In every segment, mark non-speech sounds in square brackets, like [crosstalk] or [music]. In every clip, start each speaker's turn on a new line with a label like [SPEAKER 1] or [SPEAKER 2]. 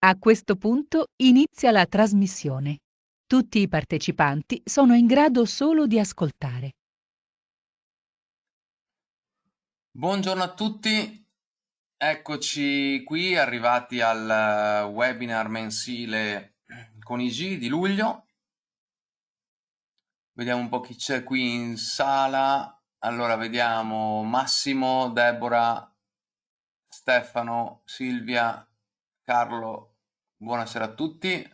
[SPEAKER 1] A questo punto inizia la trasmissione. Tutti i partecipanti sono in grado solo di ascoltare.
[SPEAKER 2] Buongiorno a tutti, eccoci qui arrivati al webinar mensile con IG di luglio. Vediamo un po' chi c'è qui in sala. Allora, vediamo Massimo, Deborah, Stefano, Silvia, Carlo. Buonasera a tutti.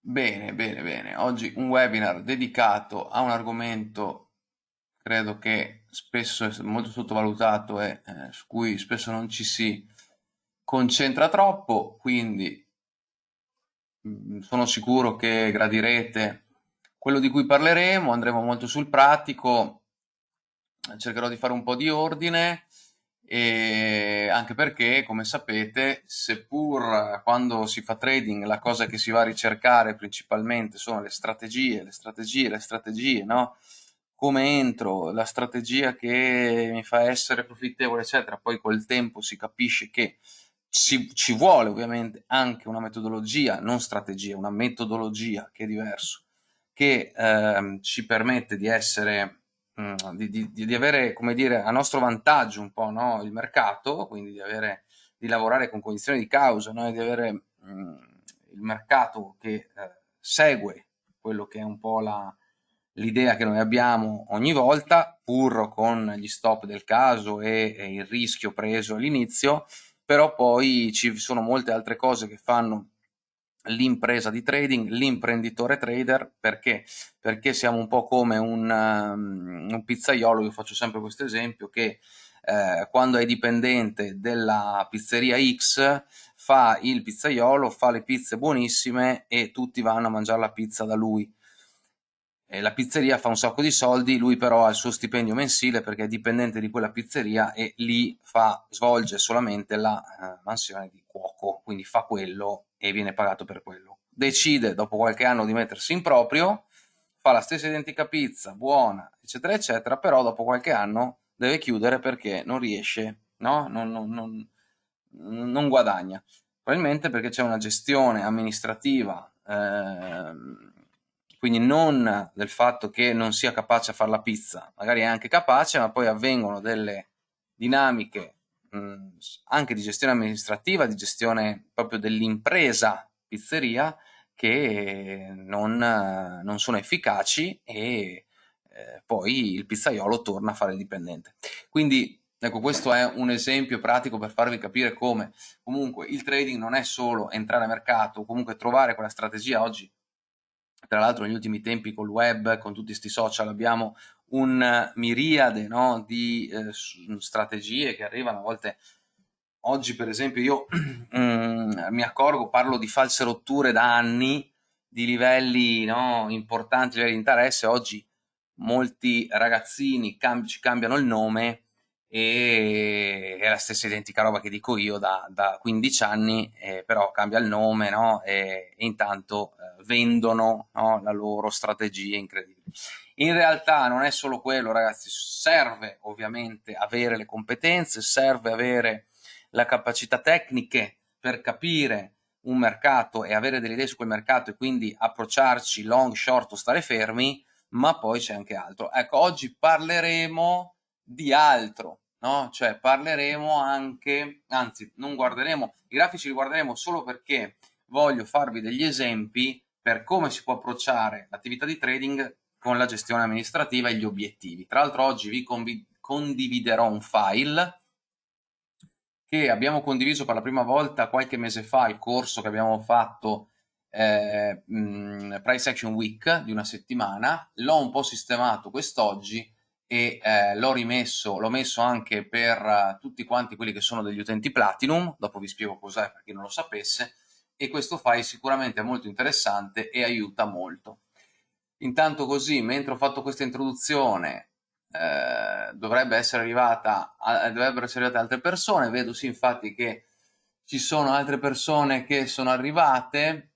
[SPEAKER 2] Bene, bene, bene. Oggi un webinar dedicato a un argomento credo che spesso è molto sottovalutato e eh, su cui spesso non ci si concentra troppo, quindi mm, sono sicuro che gradirete quello di cui parleremo, andremo molto sul pratico, cercherò di fare un po' di ordine e anche perché, come sapete, seppur quando si fa trading la cosa che si va a ricercare principalmente sono le strategie, le strategie, le strategie, no? Come entro, la strategia che mi fa essere profittevole, eccetera, poi col tempo si capisce che ci, ci vuole ovviamente anche una metodologia, non strategia, una metodologia che è diverso, che ehm, ci permette di essere di, di, di, avere, come dire, a nostro vantaggio un po' no? il mercato, quindi di, avere, di lavorare con condizioni di causa, no? di avere mh, mm, il mercato che eh, segue quello che è un po' l'idea che noi abbiamo ogni volta, pur con gli stop del caso e, e il rischio preso all'inizio, però poi ci sono molte altre cose che fanno l'impresa di trading, l'imprenditore trader, perché? Perché siamo un po' come un, um, un pizzaiolo, io faccio sempre questo esempio, che eh, quando è dipendente della pizzeria X fa il pizzaiolo, fa le pizze buonissime e tutti vanno a mangiare la pizza da lui. E la pizzeria fa un sacco di soldi, lui però ha il suo stipendio mensile perché è dipendente di quella pizzeria e lì fa, svolge solamente la uh, mansione di cuoco, quindi fa quello e viene pagato per quello. Decide dopo qualche anno di mettersi in proprio, fa la stessa identica pizza, buona, eccetera, eccetera, però dopo qualche anno deve chiudere perché non riesce, no? non, non, non, non guadagna. Probabilmente perché c'è una gestione amministrativa, ehm, quindi non del fatto che non sia capace a fare la pizza, magari è anche capace, ma poi avvengono delle dinamiche anche di gestione amministrativa, di gestione proprio dell'impresa pizzeria che non, non, sono efficaci e eh, poi il pizzaiolo torna a fare il dipendente. Quindi ecco questo è un esempio pratico per farvi capire come comunque il trading non è solo entrare a mercato, comunque trovare quella strategia oggi tra l'altro negli ultimi tempi col web, con tutti questi social abbiamo un miriade no, di eh, strategie che arrivano. A volte oggi per esempio io [clears throat] mm, mi accorgo parlo di false rotture da anni di livelli no, importanti livelli di interesse. Oggi molti ragazzini cambi, ci cambiano il nome e è la stessa identica roba che dico io da, da 15 anni eh, però cambia il nome no, e, e intanto eh, vendono la loro strategia incredibile. In realtà non è solo quello, ragazzi, serve ovviamente avere le competenze, serve avere la capacità tecniche per capire un mercato e avere delle idee su quel mercato e quindi approcciarci long, short o stare fermi, ma poi c'è anche altro. Ecco, oggi parleremo di altro, no? Cioè parleremo anche, anzi non guarderemo, i grafici li guarderemo solo perché voglio farvi degli esempi per come si può approcciare l'attività di trading con la gestione amministrativa e gli obiettivi. Tra l'altro oggi vi condividerò un file che abbiamo condiviso per la prima volta qualche mese fa il corso che abbiamo fatto eh, mh, Price Action Week di una settimana, l'ho un po' sistemato quest'oggi e eh, l'ho rimesso, l'ho messo anche per uh, tutti quanti quelli che sono degli utenti Platinum, dopo vi spiego cos'è per chi non lo sapesse, e questo file sicuramente è molto interessante e aiuta molto. Intanto così, mentre ho fatto questa introduzione, eh, dovrebbe essere arrivata, a, dovrebbero essere arrivate altre persone, vedo sì infatti che ci sono altre persone che sono arrivate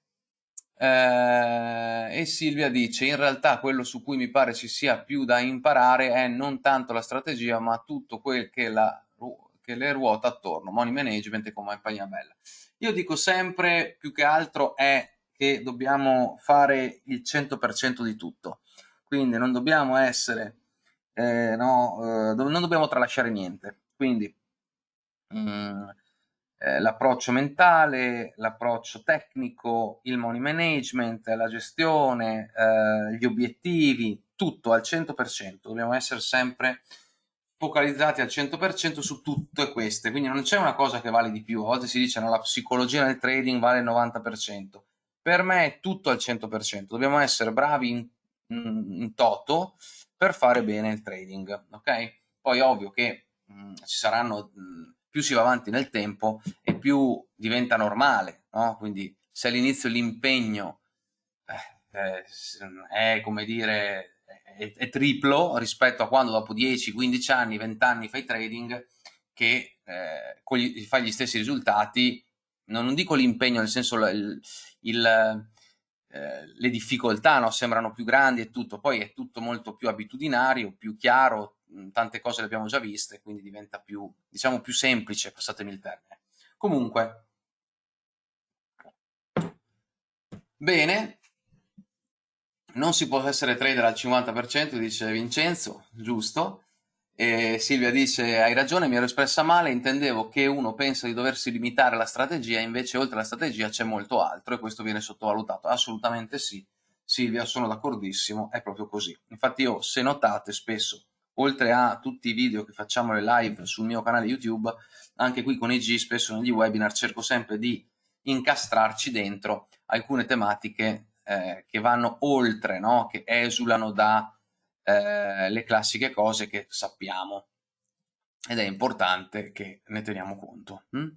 [SPEAKER 2] eh, e Silvia dice in realtà quello su cui mi pare ci sia più da imparare è non tanto la strategia ma tutto quel che la, che le ruota attorno, money management e compagnia bella. Io dico sempre, più che altro, è che dobbiamo fare il 100% di tutto, quindi non dobbiamo essere, eh, no, eh, non dobbiamo tralasciare niente, quindi mm, eh, l'approccio mentale, l'approccio tecnico, il money management, la gestione, eh, gli obiettivi, tutto al 100%, dobbiamo essere sempre focalizzati al 100% su tutte queste, quindi non c'è una cosa che vale di più, a volte si dice no, la psicologia nel trading vale il 90%, per me è tutto al 100%, dobbiamo essere bravi in, in toto per fare bene il trading, ok? Poi ovvio che mh, mm, ci saranno, mh, mm, più si va avanti nel tempo e più diventa normale, no? Quindi se all'inizio l'impegno eh, eh, è come dire è, è, triplo rispetto a quando dopo 10, 15 anni, 20 anni fai trading che eh, gli, fai gli stessi risultati, non, non dico l'impegno nel senso il, il, eh, le difficoltà no? sembrano più grandi e tutto, poi è tutto molto più abitudinario, più chiaro, tante cose le abbiamo già viste, quindi diventa più, diciamo, più semplice, passatemi il termine. Comunque, bene, non si può essere trader al 50%, dice Vincenzo, giusto. E Silvia dice, hai ragione, mi ero espressa male, intendevo che uno pensa di doversi limitare alla strategia, invece oltre alla strategia c'è molto altro e questo viene sottovalutato. Assolutamente sì, Silvia, sono d'accordissimo, è proprio così. Infatti io, se notate, spesso, oltre a tutti i video che facciamo le live sul mio canale YouTube, anche qui con IG, spesso negli webinar, cerco sempre di incastrarci dentro alcune tematiche eh, che vanno oltre, no? che esulano dalle eh, classiche cose che sappiamo ed è importante che ne teniamo conto. Mm?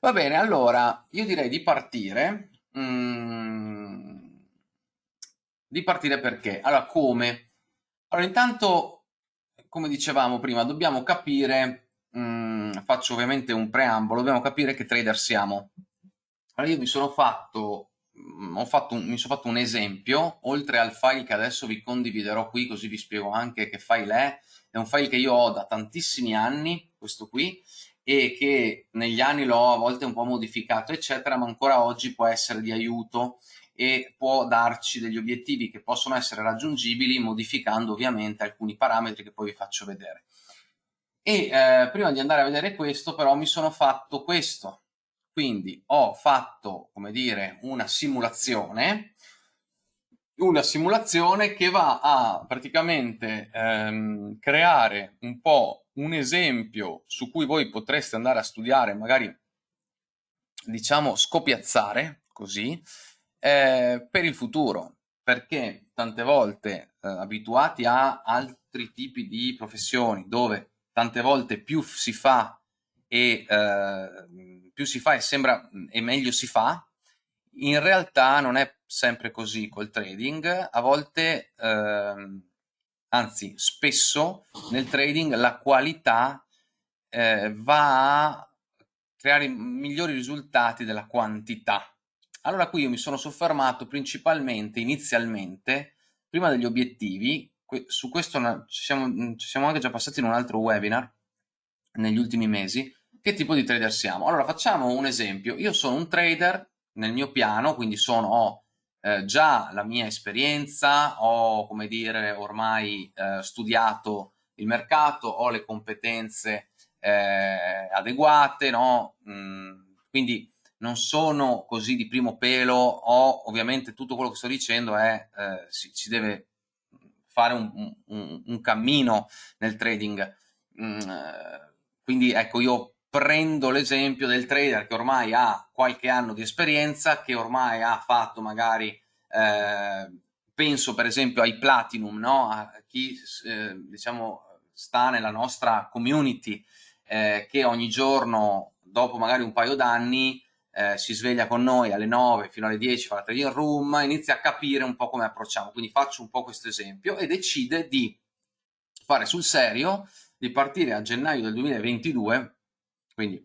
[SPEAKER 2] Va bene, allora io direi di partire. Mm, di partire perché? Allora, come? Allora, intanto, come dicevamo prima, dobbiamo capire, mm, faccio ovviamente un preambolo, dobbiamo capire che trader siamo. Allora, io mi sono fatto Mm, un, mi sono fatto un esempio, oltre al file che adesso vi condividerò qui, così vi spiego anche che file è, è un file che io ho da tantissimi anni, questo qui, e che negli anni l'ho a volte un po' modificato, eccetera, ma ancora oggi può essere di aiuto e può darci degli obiettivi che possono essere raggiungibili modificando ovviamente alcuni parametri che poi vi faccio vedere. E eh, prima di andare a vedere questo però mi sono fatto questo, quindi ho fatto, come dire, una simulazione, una simulazione che va a praticamente ehm, creare un po' un esempio su cui voi potreste andare a studiare, magari diciamo scopiazzare così, eh, per il futuro, perché tante volte eh, abituati a altri tipi di professioni dove tante volte più si fa e eh, più si fa e sembra e meglio si fa, in realtà non è sempre così col trading, a volte, ehm, anzi spesso nel trading la qualità eh, va a creare migliori risultati della quantità. Allora qui io mi sono soffermato principalmente, inizialmente, prima degli obiettivi, su questo ci siamo, ci siamo anche già passati in un altro webinar negli ultimi mesi, che tipo di trader siamo? Allora facciamo un esempio, io sono un trader nel mio piano, quindi sono, ho eh, già la mia esperienza, ho come dire ormai eh, studiato il mercato, ho le competenze eh, adeguate, no? Mm, quindi non sono così di primo pelo, ho ovviamente tutto quello che sto dicendo è, eh, si, si, deve fare un, un, un cammino nel trading, mm, eh, quindi ecco io prendo l'esempio del trader che ormai ha qualche anno di esperienza, che ormai ha fatto magari, eh, penso per esempio ai Platinum, no? a chi eh, diciamo sta nella nostra community, eh, che ogni giorno, dopo magari un paio d'anni, eh, si sveglia con noi alle 9 fino alle 10, fa la trading room, inizia a capire un po' come approcciamo, quindi faccio un po' questo esempio e decide di fare sul serio, di partire a gennaio del 2022 quindi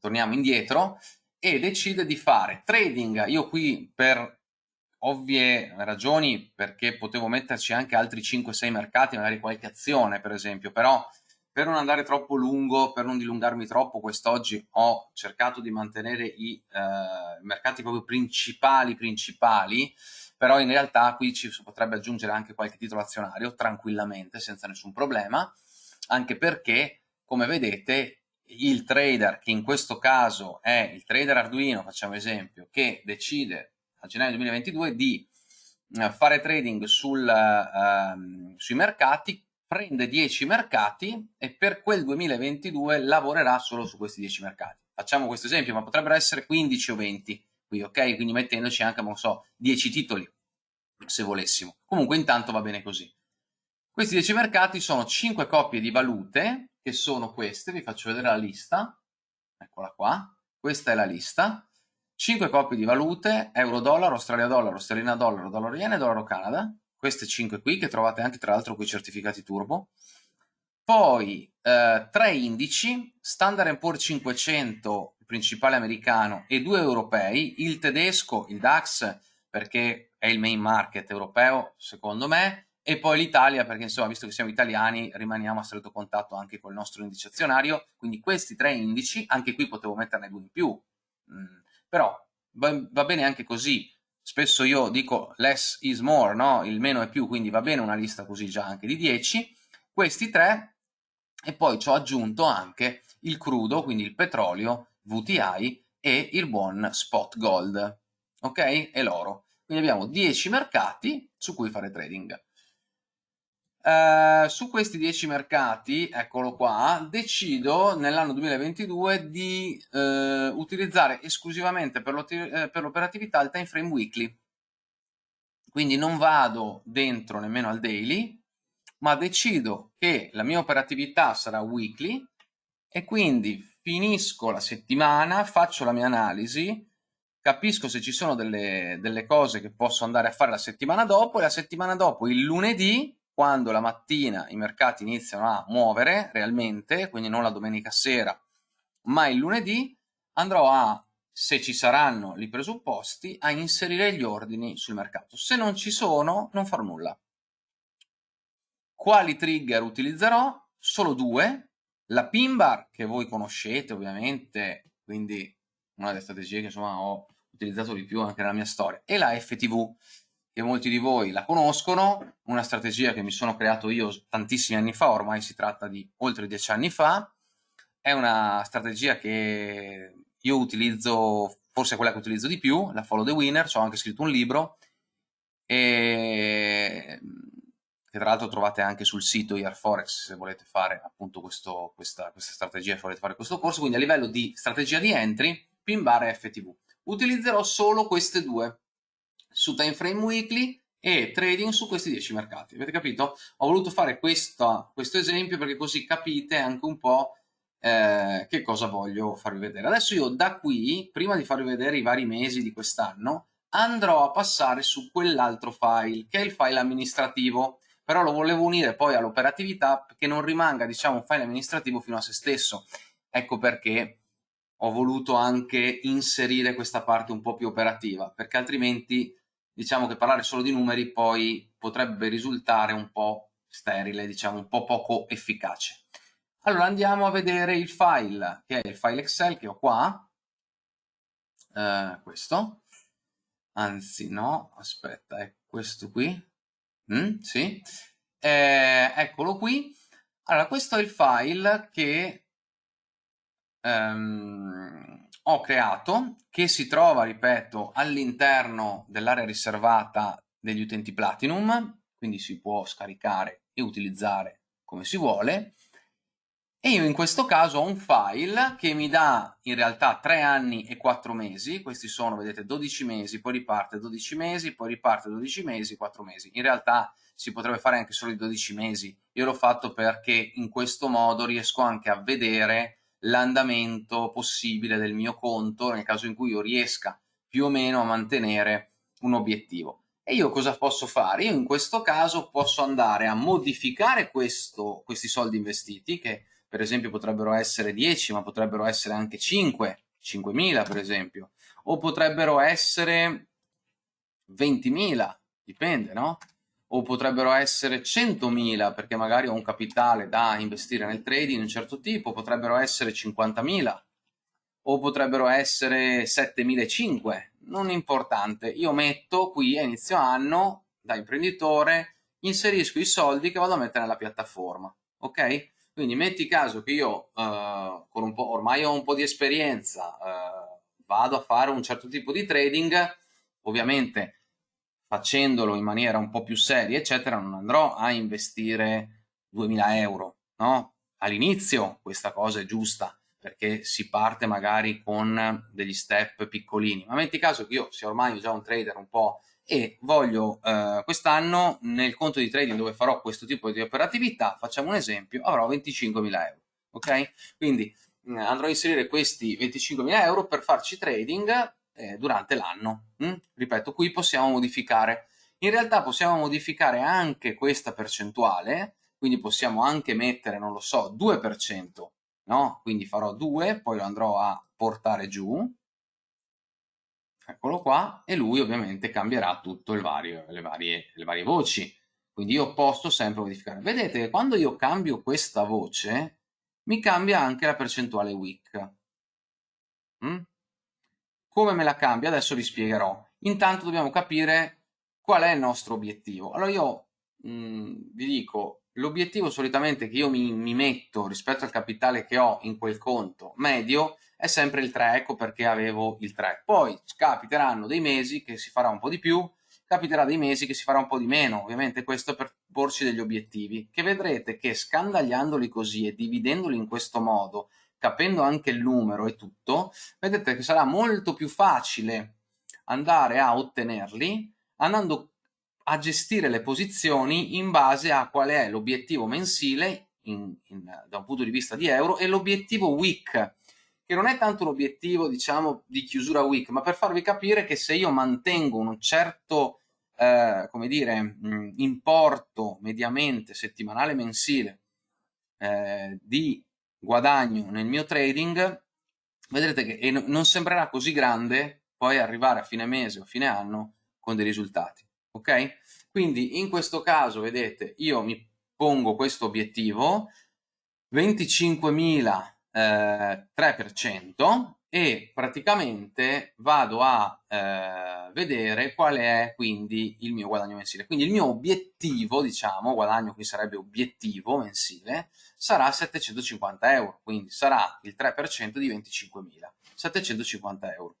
[SPEAKER 2] torniamo indietro, e decide di fare trading. Io qui per ovvie ragioni, perché potevo metterci anche altri 5-6 mercati, magari qualche azione per esempio, però per non andare troppo lungo, per non dilungarmi troppo, quest'oggi ho cercato di mantenere i eh, mercati proprio principali, principali, però in realtà qui ci potrebbe aggiungere anche qualche titolo azionario tranquillamente, senza nessun problema, anche perché, come vedete, il trader, che in questo caso è il trader Arduino, facciamo esempio, che decide a gennaio 2022 di eh, fare trading sul, uh, sui mercati, prende 10 mercati e per quel 2022 lavorerà solo su questi 10 mercati. Facciamo questo esempio, ma potrebbero essere 15 o 20 qui, ok? Quindi mettendoci anche, non so, 10 titoli, se volessimo. Comunque intanto va bene così. Questi 10 mercati sono 5 coppie di valute, che sono queste, vi faccio vedere la lista, eccola qua, questa è la lista, 5 coppie di valute, euro-dollaro, australia-dollaro, sterlina-dollaro, dollaro-yen e dollaro-canada, queste 5 qui che trovate anche tra l'altro con i certificati turbo, poi eh, tre indici, Standard Poor's 500, il principale americano, e due europei, il tedesco, il DAX, perché è il main market europeo, secondo me, e poi l'Italia, perché insomma, visto che siamo italiani, rimaniamo a stretto contatto anche col nostro indice azionario, quindi questi tre indici, anche qui potevo metterne due in più, mm, però va, va bene anche così, spesso io dico less is more, no? il meno è più, quindi va bene una lista così già anche di 10, questi tre, e poi ci ho aggiunto anche il crudo, quindi il petrolio, VTI e il buon spot gold, ok? E l'oro. Quindi abbiamo 10 mercati su cui fare trading. Uh, su questi 10 mercati, eccolo qua, decido nell'anno 2022 di uh, utilizzare esclusivamente per eh, l'operatività il time frame weekly. Quindi non vado dentro nemmeno al daily, ma decido che la mia operatività sarà weekly e quindi finisco la settimana, faccio la mia analisi, capisco se ci sono delle, delle cose che posso andare a fare la settimana dopo e la settimana dopo, il lunedì, quando la mattina i mercati iniziano a muovere realmente, quindi non la domenica sera, ma il lunedì, andrò a, se ci saranno i presupposti, a inserire gli ordini sul mercato. Se non ci sono, non farò nulla. Quali trigger utilizzerò? Solo due. La pin bar, che voi conoscete ovviamente, quindi una delle strategie che insomma ho utilizzato di più anche nella mia storia, e la FTV che molti di voi la conoscono, una strategia che mi sono creato io tantissimi anni fa, ormai si tratta di oltre dieci anni fa, è una strategia che io utilizzo, forse quella che utilizzo di più, la Follow the Winner, ci ho anche scritto un libro, e che tra l'altro trovate anche sul sito IRForex se volete fare appunto questo, questa, questa strategia, se volete fare questo corso, quindi a livello di strategia di entry, pin bar e FTV. Utilizzerò solo queste due, su time frame weekly e trading su questi 10 mercati. Avete capito? Ho voluto fare questo, questo esempio perché così capite anche un po' eh, che cosa voglio farvi vedere. Adesso io da qui, prima di farvi vedere i vari mesi di quest'anno, andrò a passare su quell'altro file, che è il file amministrativo, però lo volevo unire poi all'operatività perché non rimanga, diciamo, un file amministrativo fino a se stesso. Ecco perché ho voluto anche inserire questa parte un po' più operativa, perché altrimenti diciamo che parlare solo di numeri poi potrebbe risultare un po' sterile, diciamo un po' poco efficace. Allora andiamo a vedere il file, che è il file Excel che ho qua, eh, questo, anzi no, aspetta, è questo qui, mm, sì, eh, eccolo qui. Allora questo è il file che ehm, ho creato che si trova, ripeto, all'interno dell'area riservata degli utenti Platinum, quindi si può scaricare e utilizzare come si vuole. E io in questo caso ho un file che mi dà in realtà 3 anni e 4 mesi, questi sono, vedete, 12 mesi, poi riparte 12 mesi, poi riparte 12 mesi, 4 mesi. In realtà si potrebbe fare anche solo i 12 mesi, io l'ho fatto perché in questo modo riesco anche a vedere l'andamento possibile del mio conto nel caso in cui io riesca più o meno a mantenere un obiettivo. E io cosa posso fare? Io in questo caso posso andare a modificare questo, questi soldi investiti, che per esempio potrebbero essere 10, ma potrebbero essere anche 5, 5.000 per esempio, o potrebbero essere 20.000, dipende, no? O potrebbero essere 100.000 perché magari ho un capitale da investire nel trading di un certo tipo, potrebbero essere 50.000 o potrebbero essere 7.500, non importante, io metto qui a inizio anno da imprenditore, inserisco i soldi che vado a mettere nella piattaforma, ok? Quindi metti caso che io eh, con un po', ormai ho un po' di esperienza, eh, vado a fare un certo tipo di trading, ovviamente facendolo in maniera un po' più seria, eccetera, non andrò a investire 2000 euro, no? All'inizio questa cosa è giusta, perché si parte magari con degli step piccolini, ma metti caso che io sia ormai già un trader un po' e voglio eh, quest'anno nel conto di trading dove farò questo tipo di operatività, facciamo un esempio, avrò 25.000 euro, ok? Quindi eh, andrò a inserire questi 25.000 euro per farci trading eh, durante l'anno. Mm? Ripeto, qui possiamo modificare. In realtà possiamo modificare anche questa percentuale, quindi possiamo anche mettere, non lo so, 2%, no? Quindi farò 2, poi lo andrò a portare giù, eccolo qua, e lui ovviamente cambierà tutto vario, le, varie, le varie voci. Quindi io posso sempre modificare. Vedete che quando io cambio questa voce, mi cambia anche la percentuale week. Mm? Come me la cambia? Adesso vi spiegherò. Intanto dobbiamo capire qual è il nostro obiettivo. Allora io mh, mm, vi dico, l'obiettivo solitamente che io mi, mi, metto rispetto al capitale che ho in quel conto medio è sempre il 3, ecco perché avevo il 3. Poi capiteranno dei mesi che si farà un po' di più, capiterà dei mesi che si farà un po' di meno, ovviamente questo per porci degli obiettivi, che vedrete che scandagliandoli così e dividendoli in questo modo, capendo anche il numero e tutto, vedete che sarà molto più facile andare a ottenerli andando a gestire le posizioni in base a qual è l'obiettivo mensile in, in, da un punto di vista di euro e l'obiettivo week che non è tanto l'obiettivo diciamo di chiusura week ma per farvi capire che se io mantengo un certo eh, come dire mh, importo mediamente settimanale mensile eh, di guadagno nel mio trading vedrete che non sembrerà così grande poi arrivare a fine mese o fine anno con dei risultati ok? Quindi in questo caso, vedete, io mi pongo questo obiettivo, 25.000 eh, 3% e praticamente vado a eh, vedere qual è quindi il mio guadagno mensile. Quindi il mio obiettivo, diciamo, guadagno qui sarebbe obiettivo mensile, sarà 750 euro, quindi sarà il 3% di 25.000, 750 euro.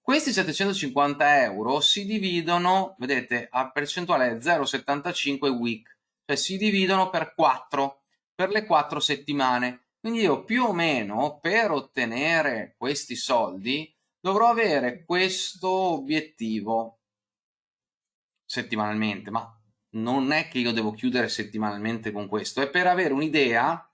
[SPEAKER 2] Questi 750 euro si dividono, vedete, a percentuale 0,75 week, cioè si dividono per 4, per le 4 settimane. Quindi io più o meno per ottenere questi soldi dovrò avere questo obiettivo settimanalmente, ma non è che io devo chiudere settimanalmente con questo, è per avere un'idea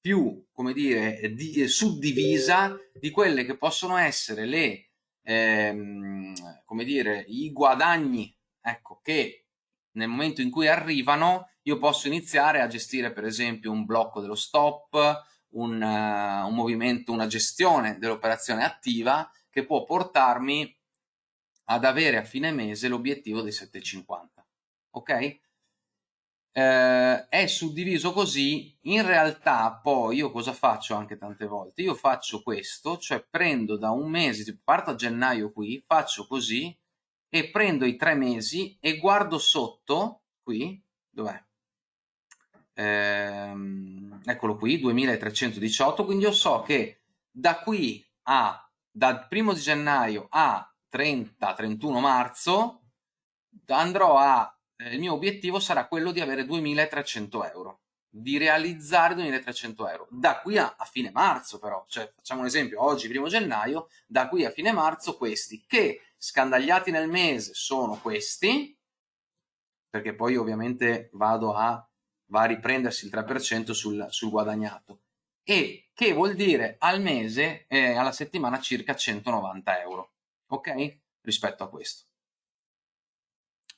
[SPEAKER 2] più, come dire, di, suddivisa di quelle che possono essere le ehm, come dire, i guadagni ecco, che nel momento in cui arrivano io posso iniziare a gestire per esempio un blocco dello stop, un, uh, un movimento, una gestione dell'operazione attiva che può portarmi ad avere a fine mese l'obiettivo dei 750. Ok? eh, è suddiviso così, in realtà poi io cosa faccio anche tante volte? Io faccio questo, cioè prendo da un mese, tipo parto a gennaio qui, faccio così e prendo i tre mesi e guardo sotto, qui, dov'è? Ehm, eccolo qui, 2318, quindi io so che da qui a, dal primo di gennaio a 30-31 marzo andrò a eh, il mio obiettivo sarà quello di avere 2300 euro di realizzare 2300 euro. Da qui a, a, fine marzo però cioè facciamo un esempio oggi primo gennaio da qui a fine marzo questi che scandagliati nel mese sono questi perché poi ovviamente vado a, va a riprendersi il 3% sul, sul guadagnato. E che vuol dire al mese eh, alla settimana circa 190 euro ok? Rispetto a questo.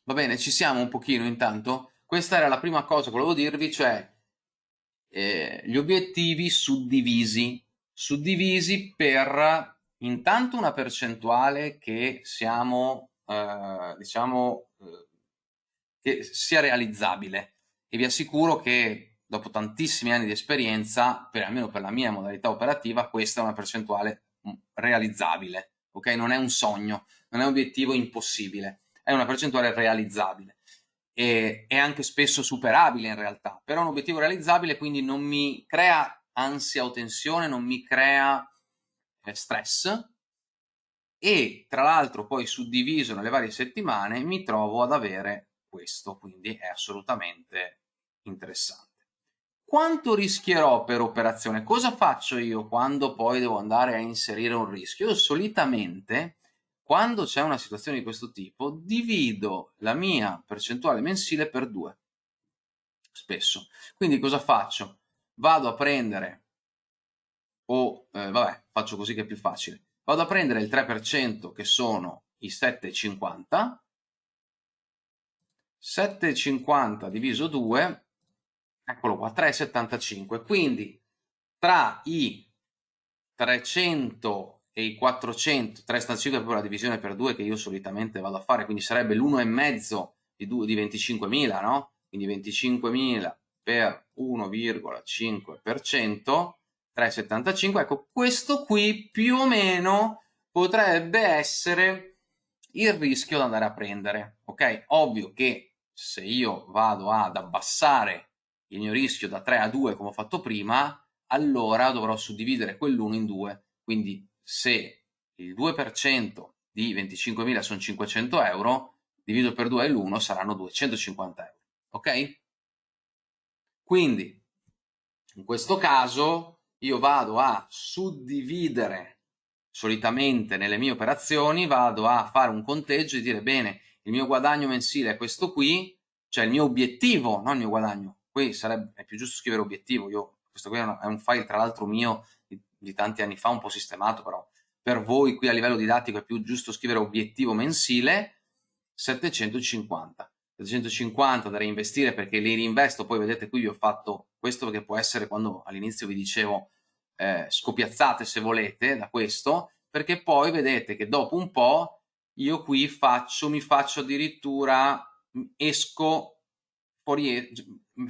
[SPEAKER 2] Va bene, ci siamo un pochino intanto? Questa era la prima cosa che volevo dirvi, cioè eh, gli obiettivi suddivisi, suddivisi per intanto una percentuale che siamo, eh, diciamo, eh, che sia realizzabile e vi assicuro che dopo tantissimi anni di esperienza, per, almeno per la mia modalità operativa, questa è una percentuale mm, realizzabile, ok? Non è un sogno, non è un obiettivo impossibile, è una percentuale realizzabile e è anche spesso superabile in realtà, però è un obiettivo realizzabile quindi non mi crea ansia o tensione, non mi crea eh, stress e tra l'altro poi suddiviso nelle varie settimane mi trovo ad avere questo, quindi è assolutamente interessante. Quanto rischierò per operazione? Cosa faccio io quando poi devo andare a inserire un rischio? Io solitamente quando c'è una situazione di questo tipo divido la mia percentuale mensile per due, spesso. Quindi cosa faccio? Vado a prendere, o eh, vabbè, faccio così che è più facile, vado a prendere il 3% che sono i 7,50, 7,50 diviso 2, eccolo qua, 3,75, quindi tra i 300 e i 400, 3,5 è proprio la divisione per 2 che io solitamente vado a fare, quindi sarebbe l'1,5 di, di 25.000, no? Quindi 25.000 per 1,5%, 3,75, ecco questo qui più o meno potrebbe essere il rischio da andare a prendere, ok? Ovvio che se io vado ad abbassare il mio rischio da 3 a 2 come ho fatto prima, allora dovrò suddividere quell'1 in 2, quindi se il 2% di 25.000 sono 500 euro, divido per 2 l'1 saranno 250 euro. Ok? Quindi, in questo caso, io vado a suddividere solitamente nelle mie operazioni, vado a fare un conteggio e dire, bene, il mio guadagno mensile è questo qui, cioè il mio obiettivo, non il mio guadagno. Qui sarebbe, è più giusto scrivere obiettivo, io, questo qui è un file tra l'altro mio di tanti anni fa, un po' sistemato, però per voi qui a livello didattico è più giusto scrivere obiettivo mensile 750. 750 da reinvestire perché li reinvesto, poi vedete qui vi ho fatto questo perché può essere quando all'inizio vi dicevo eh, scopiazzate se volete da questo, perché poi vedete che dopo un po' io qui faccio, mi faccio addirittura, esco fuori,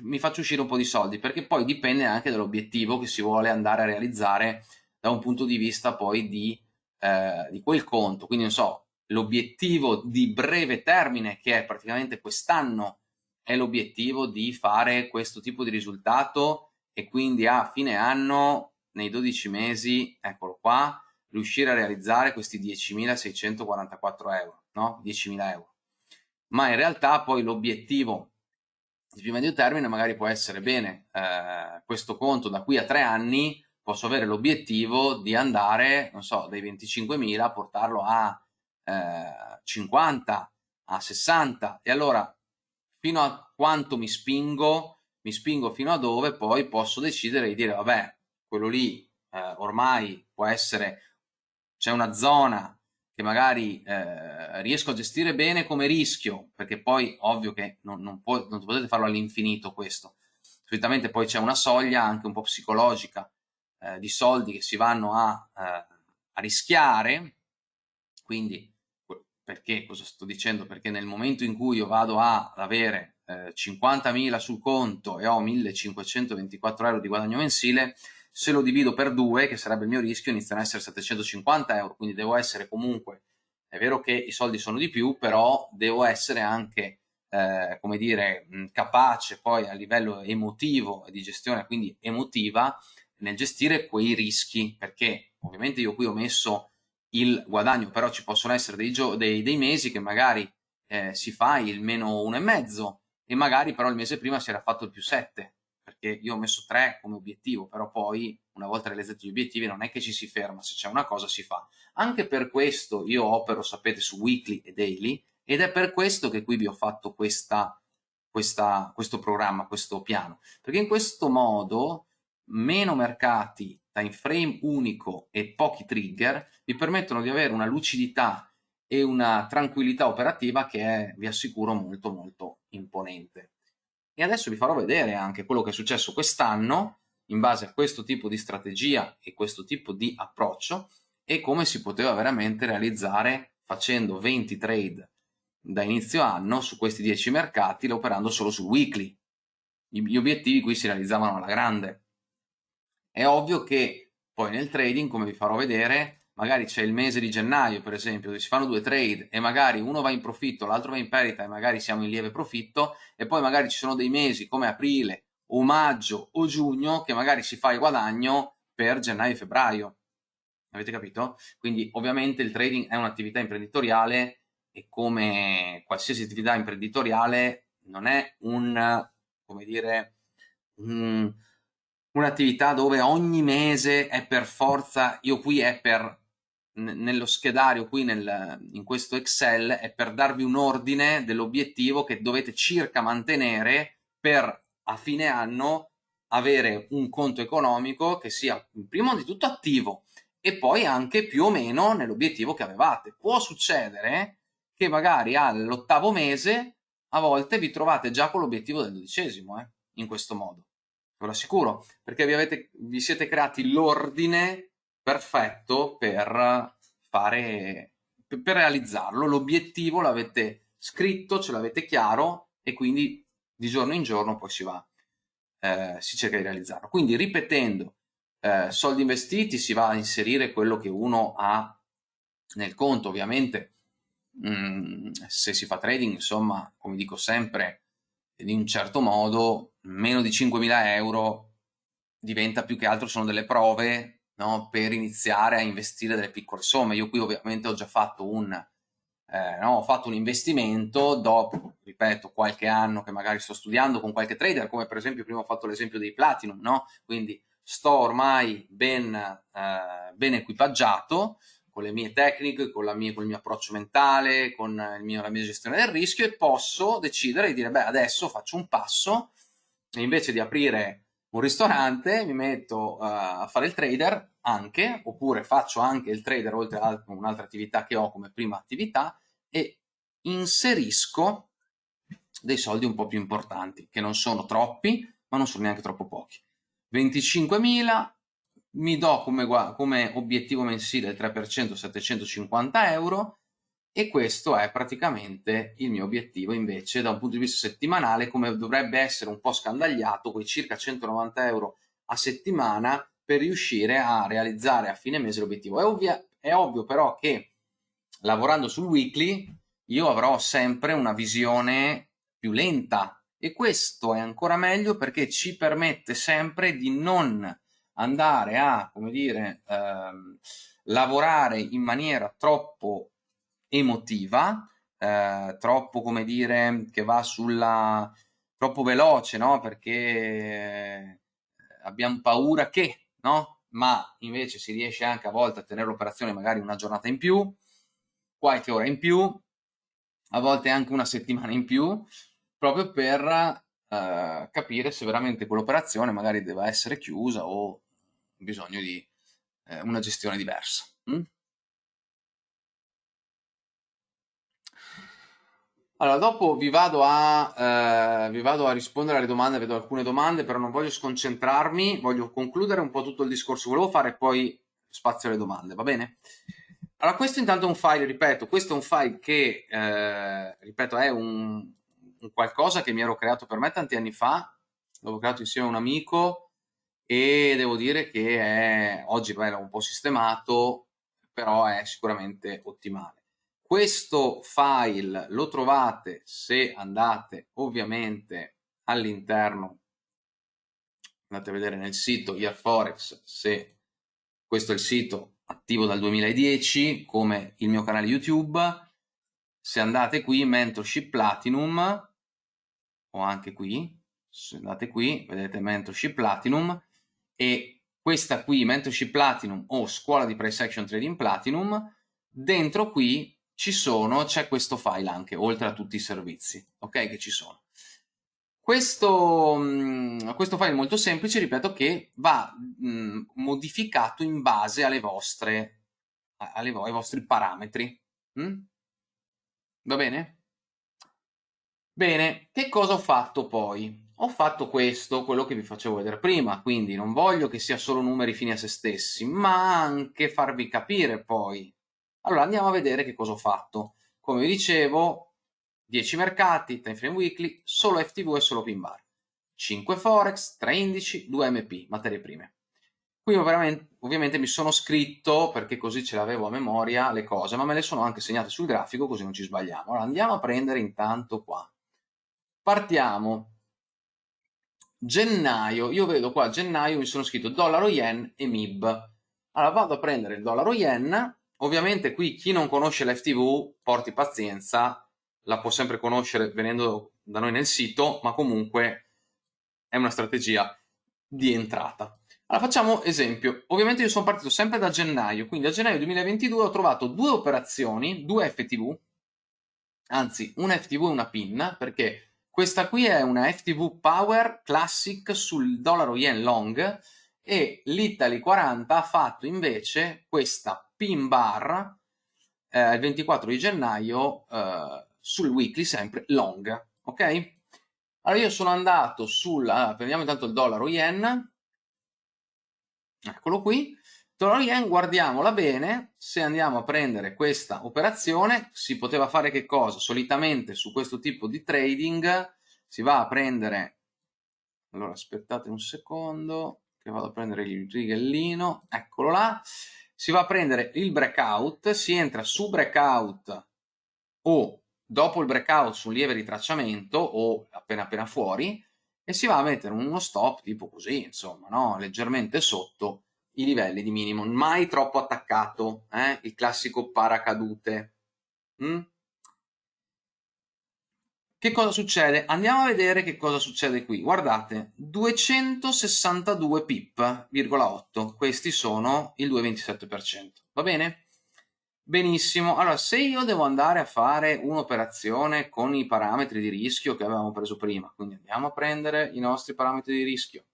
[SPEAKER 2] mi faccio uscire un po' di soldi, perché poi dipende anche dall'obiettivo che si vuole andare a realizzare da un punto di vista poi di, eh, di quel conto. Quindi non so, l'obiettivo di breve termine, che è praticamente quest'anno, è l'obiettivo di fare questo tipo di risultato e quindi a fine anno, nei 12 mesi, eccolo qua, riuscire a realizzare questi 10.644 euro, no? 10.000 euro. Ma in realtà poi l'obiettivo di più medio termine magari può essere bene eh, questo conto da qui a tre anni posso avere l'obiettivo di andare non so dai 25.000 a portarlo a eh, 50 a 60 e allora fino a quanto mi spingo mi spingo fino a dove poi posso decidere di dire vabbè quello lì eh, ormai può essere c'è una zona che magari eh, riesco a gestire bene come rischio, perché poi ovvio che non, non, può, non potete farlo all'infinito questo, solitamente poi c'è una soglia anche un po' psicologica eh, di soldi che si vanno a, eh, a rischiare, quindi perché cosa sto dicendo? Perché nel momento in cui io vado ad avere eh, 50.000 sul conto e ho 1.524 euro di guadagno mensile, se lo divido per due, che sarebbe il mio rischio, iniziano ad essere 750 euro, quindi devo essere comunque, è vero che i soldi sono di più, però devo essere anche, eh, come dire, capace poi a livello emotivo di gestione, quindi emotiva, nel gestire quei rischi, perché ovviamente io qui ho messo il guadagno, però ci possono essere dei, dei, dei mesi che magari eh, si fa il meno uno e mezzo e magari però il mese prima si era fatto il più 7 perché io ho messo 3 come obiettivo, però poi una volta realizzati gli obiettivi non è che ci si ferma, se c'è una cosa si fa. Anche per questo io opero, sapete, su weekly e daily ed è per questo che qui vi ho fatto questa, questa, questo programma, questo piano, perché in questo modo meno mercati, time frame unico e pochi trigger vi permettono di avere una lucidità e una tranquillità operativa che è, vi assicuro, molto molto imponente. E adesso vi farò vedere anche quello che è successo quest'anno in base a questo tipo di strategia e questo tipo di approccio e come si poteva veramente realizzare facendo 20 trade da inizio anno su questi 10 mercati operando solo sul weekly. Gli obiettivi qui si realizzavano alla grande. È ovvio che poi nel trading, come vi farò vedere, magari c'è il mese di gennaio, per esempio, dove si fanno due trade e magari uno va in profitto, l'altro va in perdita e magari siamo in lieve profitto, e poi magari ci sono dei mesi come aprile o maggio o giugno che magari si fa il guadagno per gennaio e febbraio. Avete capito? Quindi ovviamente il trading è un'attività imprenditoriale e come qualsiasi attività imprenditoriale non è un, come dire, un, un'attività dove ogni mese è per forza, io qui è per nello schedario qui nel, in questo Excel è per darvi un ordine dell'obiettivo che dovete circa mantenere per a fine anno avere un conto economico che sia prima di tutto attivo e poi anche più o meno nell'obiettivo che avevate. Può succedere che magari all'ottavo mese a volte vi trovate già con l'obiettivo del dodicesimo, eh, in questo modo. Ve lo assicuro, perché vi, avete, vi siete creati l'ordine perfetto per fare, per realizzarlo. L'obiettivo l'avete scritto, ce l'avete chiaro e quindi di giorno in giorno poi si va, eh, si cerca di realizzarlo. Quindi ripetendo, eh, soldi investiti si va a inserire quello che uno ha nel conto, ovviamente mh, mm, se si fa trading, insomma, come dico sempre, in un certo modo, meno di 5.000 euro diventa più che altro sono delle prove no, per iniziare a investire delle piccole somme. Io qui ovviamente ho già fatto un, eh, no, ho fatto un investimento dopo, ripeto, qualche anno che magari sto studiando con qualche trader, come per esempio prima ho fatto l'esempio dei Platinum, no? Quindi sto ormai ben, eh, ben equipaggiato con le mie tecniche, con, mia, con il mio approccio mentale, con mio, la mia gestione del rischio e posso decidere di dire, beh, adesso faccio un passo e invece di aprire un ristorante mi metto uh, a fare il trader anche, oppure faccio anche il trader oltre a un'altra attività che ho come prima attività e inserisco dei soldi un po' più importanti, che non sono troppi, ma non sono neanche troppo pochi. 25.000, mi do come, come obiettivo mensile il 3%, 750 euro, e questo è praticamente il mio obiettivo invece da un punto di vista settimanale come dovrebbe essere un po' scandagliato quei circa 190 euro a settimana per riuscire a realizzare a fine mese l'obiettivo. È, ovvia, è ovvio però che lavorando sul weekly io avrò sempre una visione più lenta. E questo è ancora meglio perché ci permette sempre di non andare a come dire ehm, lavorare in maniera troppo emotiva, eh, troppo come dire che va sulla troppo veloce, no? Perché eh, abbiamo paura che, no? Ma invece si riesce anche a volte a tenere l'operazione magari una giornata in più, qualche ora in più, a volte anche una settimana in più, proprio per eh, capire se veramente quell'operazione magari deve essere chiusa o bisogno di eh, una gestione diversa. Mm? Allora, dopo vi vado, a, eh, vi vado a rispondere alle domande, vedo alcune domande, però non voglio sconcentrarmi, voglio concludere un po' tutto il discorso che volevo fare e poi spazio alle domande, va bene? Allora, questo intanto è un file, ripeto, questo è un file che, eh, ripeto, è un, un, qualcosa che mi ero creato per me tanti anni fa, l'avevo creato insieme a un amico e devo dire che è, oggi l'ho un po' sistemato, però è sicuramente ottimale. Questo file lo trovate se andate ovviamente all'interno, andate a vedere nel sito Yearforex se questo è il sito attivo dal 2010 come il mio canale YouTube, se andate qui Mentorship Platinum o anche qui, se andate qui vedete Mentorship Platinum e questa qui Mentorship Platinum o Scuola di Price Action Trading Platinum, dentro qui ci sono, c'è questo file anche, oltre a tutti i servizi, ok, che ci sono. Questo, mm, questo file molto semplice, ripeto, che va mm, modificato in base alle vostre, alle, ai vostri parametri. Mm? Va bene? Bene, che cosa ho fatto poi? Ho fatto questo, quello che vi facevo vedere prima, quindi non voglio che sia solo numeri fini a se stessi, ma anche farvi capire poi allora andiamo a vedere che cosa ho fatto. Come vi dicevo, 10 mercati, time frame weekly, solo FTV e solo pin bar. 5 forex, 3 indici, 2 MP, materie prime. Qui ovviamente mi sono scritto, perché così ce l'avevo a memoria, le cose, ma me le sono anche segnate sul grafico, così non ci sbagliamo. Allora andiamo a prendere intanto qua. Partiamo. Gennaio, io vedo qua gennaio mi sono scritto dollaro yen e MIB. Allora vado a prendere il dollaro yen, ovviamente qui chi non conosce l'FTV porti pazienza, la può sempre conoscere venendo da noi nel sito, ma comunque è una strategia di entrata. Allora facciamo esempio, ovviamente io sono partito sempre da gennaio, quindi a gennaio 2022 ho trovato due operazioni, due FTV, anzi una FTV e una PIN, perché questa qui è una FTV Power Classic sul dollaro yen long e l'Italy 40 ha fatto invece questa PIN bar eh, il 24 di gennaio eh, sul weekly sempre long, ok? Allora io sono andato sul, allora, prendiamo intanto il dollaro yen, eccolo qui, dollaro yen, guardiamola bene, se andiamo a prendere questa operazione si poteva fare che cosa? Solitamente su questo tipo di trading si va a prendere, allora aspettate un secondo che vado a prendere il rigellino, eccolo là, si va a prendere il breakout, si entra su breakout o dopo il breakout su un lieve ritracciamento o appena appena fuori e si va a mettere uno stop tipo così, insomma, no? leggermente sotto i livelli di minimo, mai troppo attaccato, eh? il classico paracadute. Mm? Che cosa succede? Andiamo a vedere che cosa succede qui. Guardate, 262 pip, 8, questi sono il 2,27%, va bene? Benissimo, allora se io devo andare a fare un'operazione con i parametri di rischio che avevamo preso prima, quindi andiamo a prendere i nostri parametri di rischio,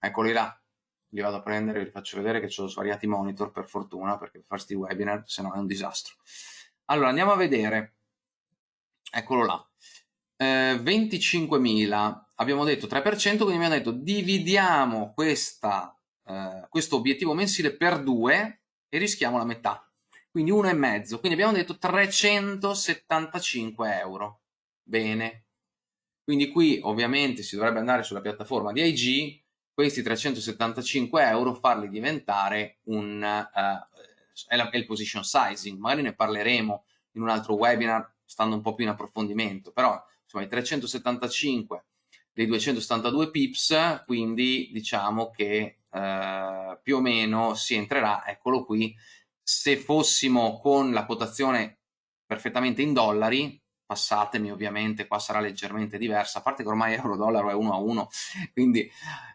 [SPEAKER 2] eccoli là, li vado a prendere, vi faccio vedere che ho svariati monitor per fortuna, perché per questi webinar se no è un disastro. Allora andiamo a vedere, eccolo là, eh, 25.000, abbiamo detto 3%, quindi hanno detto dividiamo questa, eh, questo obiettivo mensile per due e rischiamo la metà. Quindi 1,5, quindi abbiamo detto 375 euro. Bene. Quindi qui ovviamente si dovrebbe andare sulla piattaforma di IG, questi 375 euro farli diventare un, uh, è, la, è il position sizing, magari ne parleremo in un altro webinar stando un po' più in approfondimento, però insomma i 375 dei 272 pips, quindi diciamo che uh, più o meno si entrerà, eccolo qui, se fossimo con la quotazione perfettamente in dollari, passatemi ovviamente, qua sarà leggermente diversa, a parte che ormai euro-dollaro è 1 a 1, quindi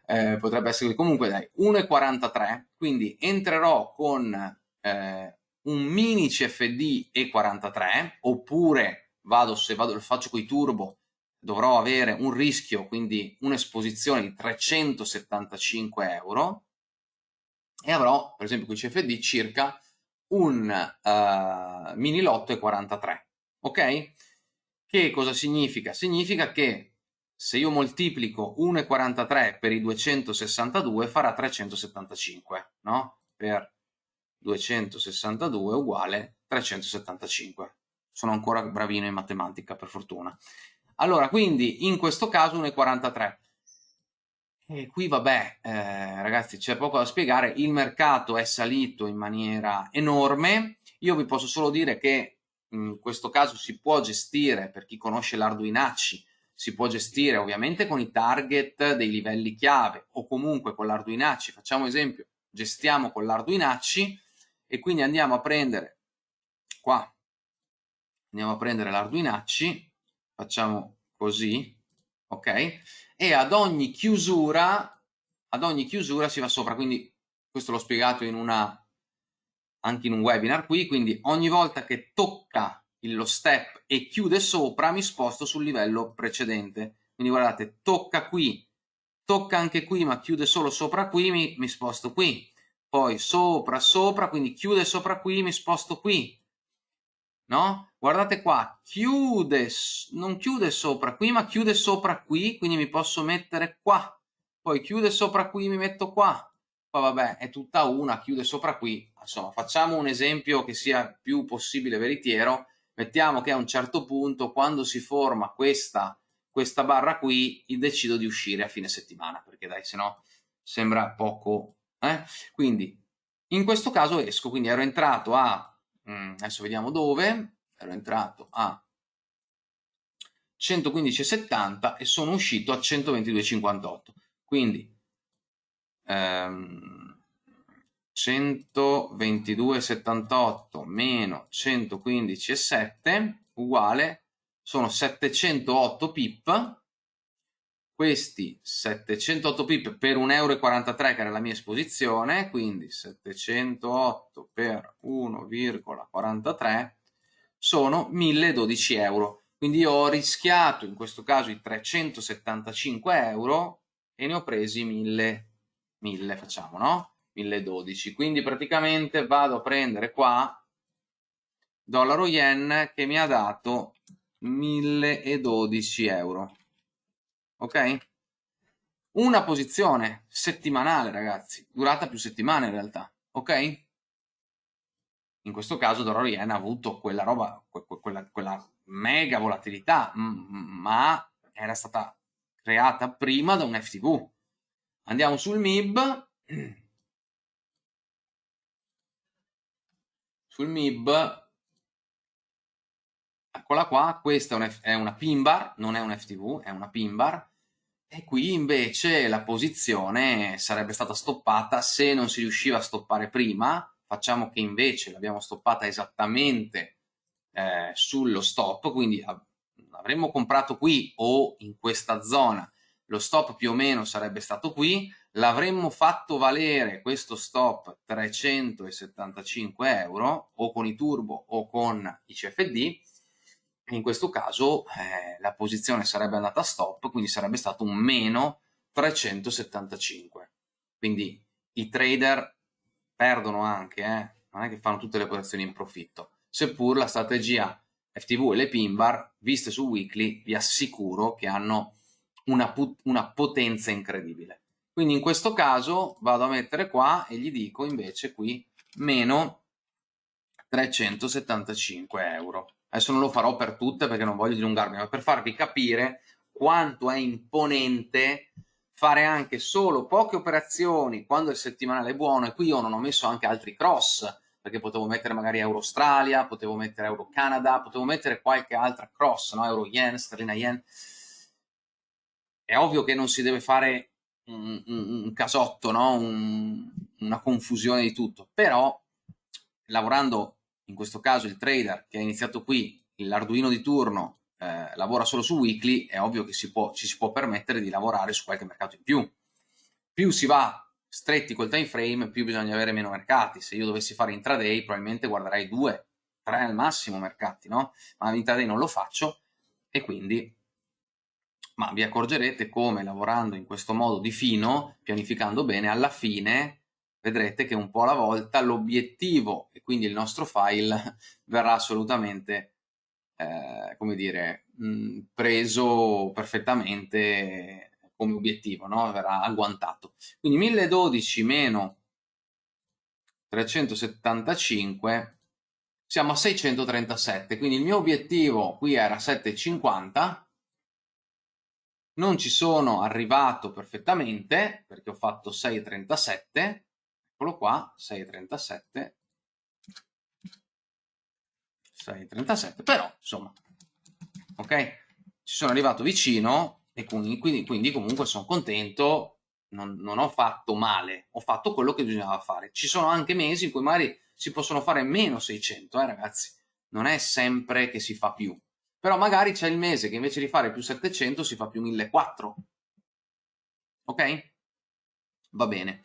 [SPEAKER 2] eh, potrebbe essere comunque dai 1,43, quindi entrerò con eh, un mini CFD E43, oppure vado, se vado, faccio con i turbo, dovrò avere un rischio, quindi un'esposizione di 375 euro, e avrò, per esempio con CFD, circa un uh, mini lotto e 43, ok? Che cosa significa? Significa che se io moltiplico 1,43 per i 262 farà 375, no? Per 262 uguale 375. Sono ancora bravino in matematica, per fortuna. Allora, quindi in questo caso 1,43 e qui vabbè, eh, ragazzi, c'è poco da spiegare, il mercato è salito in maniera enorme, io vi posso solo dire che in questo caso si può gestire, per chi conosce l'Arduinacci, si può gestire ovviamente con i target dei livelli chiave o comunque con l'Arduinacci, facciamo esempio, gestiamo con l'Arduinacci e quindi andiamo a prendere qua, andiamo a prendere l'Arduinacci, facciamo così, ok? E ad ogni chiusura, ad ogni chiusura si va sopra, quindi questo l'ho spiegato in una, anche in un webinar qui, quindi ogni volta che tocca lo step e chiude sopra mi sposto sul livello precedente. Quindi guardate, tocca qui, tocca anche qui, ma chiude solo sopra qui, mi, mi sposto qui. Poi sopra, sopra, quindi chiude sopra qui, mi sposto qui no? Guardate qua, chiude, non chiude sopra qui, ma chiude sopra qui, quindi mi posso mettere qua. Poi chiude sopra qui, mi metto qua. Poi vabbè, è tutta una, chiude sopra qui. Insomma, facciamo un esempio che sia più possibile veritiero. mettiamo che a un certo punto, quando si forma questa, questa barra qui, decido di uscire a fine settimana, perché dai, se no sembra poco. Eh? Quindi, in questo caso esco, quindi ero entrato a, mm, adesso vediamo dove, ero entrato a 115,70 e sono uscito a 122,58. Quindi ehm, 122,78 meno 115,7 uguale sono 708 pip questi 708 pip per 1,43 euro che era la mia esposizione quindi 708 per 1,43 sono 1012 euro. Quindi ho rischiato in questo caso i 375 euro e ne ho presi 1000 1000 facciamo no? 1012 quindi praticamente vado a prendere qua dollaro yen che mi ha dato 1012 euro ok? Una posizione settimanale ragazzi. Durata più settimane in realtà. Ok? In questo caso dollaro yen ha avuto quella roba quella, quella mega volatilità ma era stata creata prima da un FTV andiamo sul MIB sul MIB eccola qua questa è una pin bar non è un FTV è una pin bar. E qui invece la posizione sarebbe stata stoppata se non si riusciva a stoppare prima. Facciamo che invece l'abbiamo stoppata esattamente eh, sullo stop quindi avremmo comprato qui o in questa zona. Lo stop più o meno sarebbe stato qui. L'avremmo fatto valere questo stop 375 euro o con i turbo o con i CFD in questo caso eh, la posizione sarebbe andata a stop quindi sarebbe stato un meno 375 quindi i trader perdono anche eh? non è che fanno tutte le operazioni in profitto seppur la strategia FTV e le pin bar viste su weekly vi assicuro che hanno una, una potenza incredibile quindi in questo caso vado a mettere qua e gli dico invece qui meno 375 euro. Adesso non lo farò per tutte perché non voglio dilungarmi, ma per farvi capire quanto è imponente fare anche solo poche operazioni quando il settimanale è buono e qui io non ho messo anche altri cross perché potevo mettere magari Euro Australia, potevo mettere Euro Canada, potevo mettere qualche altra cross, no? Euro Yen, Sterlina Yen. È ovvio che non si deve fare un, un, casotto, no? un, una confusione di tutto, però lavorando in questo caso il trader che ha iniziato qui, l'Arduino di turno, eh, lavora solo su weekly, è ovvio che si può, ci si può permettere di lavorare su qualche mercato in più. Più si va stretti col time frame, più bisogna avere meno mercati. Se io dovessi fare intraday, probabilmente guarderei due, tre al massimo mercati, no? Ma intraday non lo faccio e quindi ma vi accorgerete come lavorando in questo modo di fino, pianificando bene, alla fine vedrete che un po' alla volta l'obiettivo e quindi il nostro file [laughs] verrà assolutamente, eh, come dire, mh, preso perfettamente come obiettivo, no? verrà agguantato. Quindi 1012 meno 375 siamo a 637, quindi il mio obiettivo qui era 750 non ci sono arrivato perfettamente perché ho fatto 6,37 eccolo qua 6,37 6,37 però insomma ok? Ci sono arrivato vicino e quindi, quindi, quindi comunque sono contento non, non, ho fatto male ho fatto quello che bisognava fare. Ci sono anche mesi in cui magari si possono fare meno 600 eh ragazzi. Non è sempre che si fa più. Però magari c'è il mese che invece di fare più 700 si fa più 1400 ok? va bene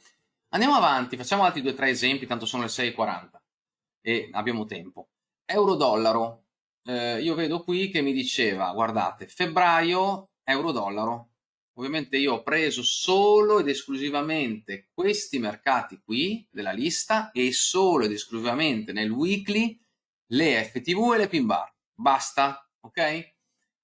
[SPEAKER 2] andiamo avanti facciamo altri due o tre esempi tanto sono le 6.40 e abbiamo tempo. Euro-dollaro. Eh, io vedo qui che mi diceva guardate febbraio euro-dollaro. Ovviamente io ho preso solo ed esclusivamente questi mercati qui della lista e solo ed esclusivamente nel weekly le FTV e le pin bar. Basta ok?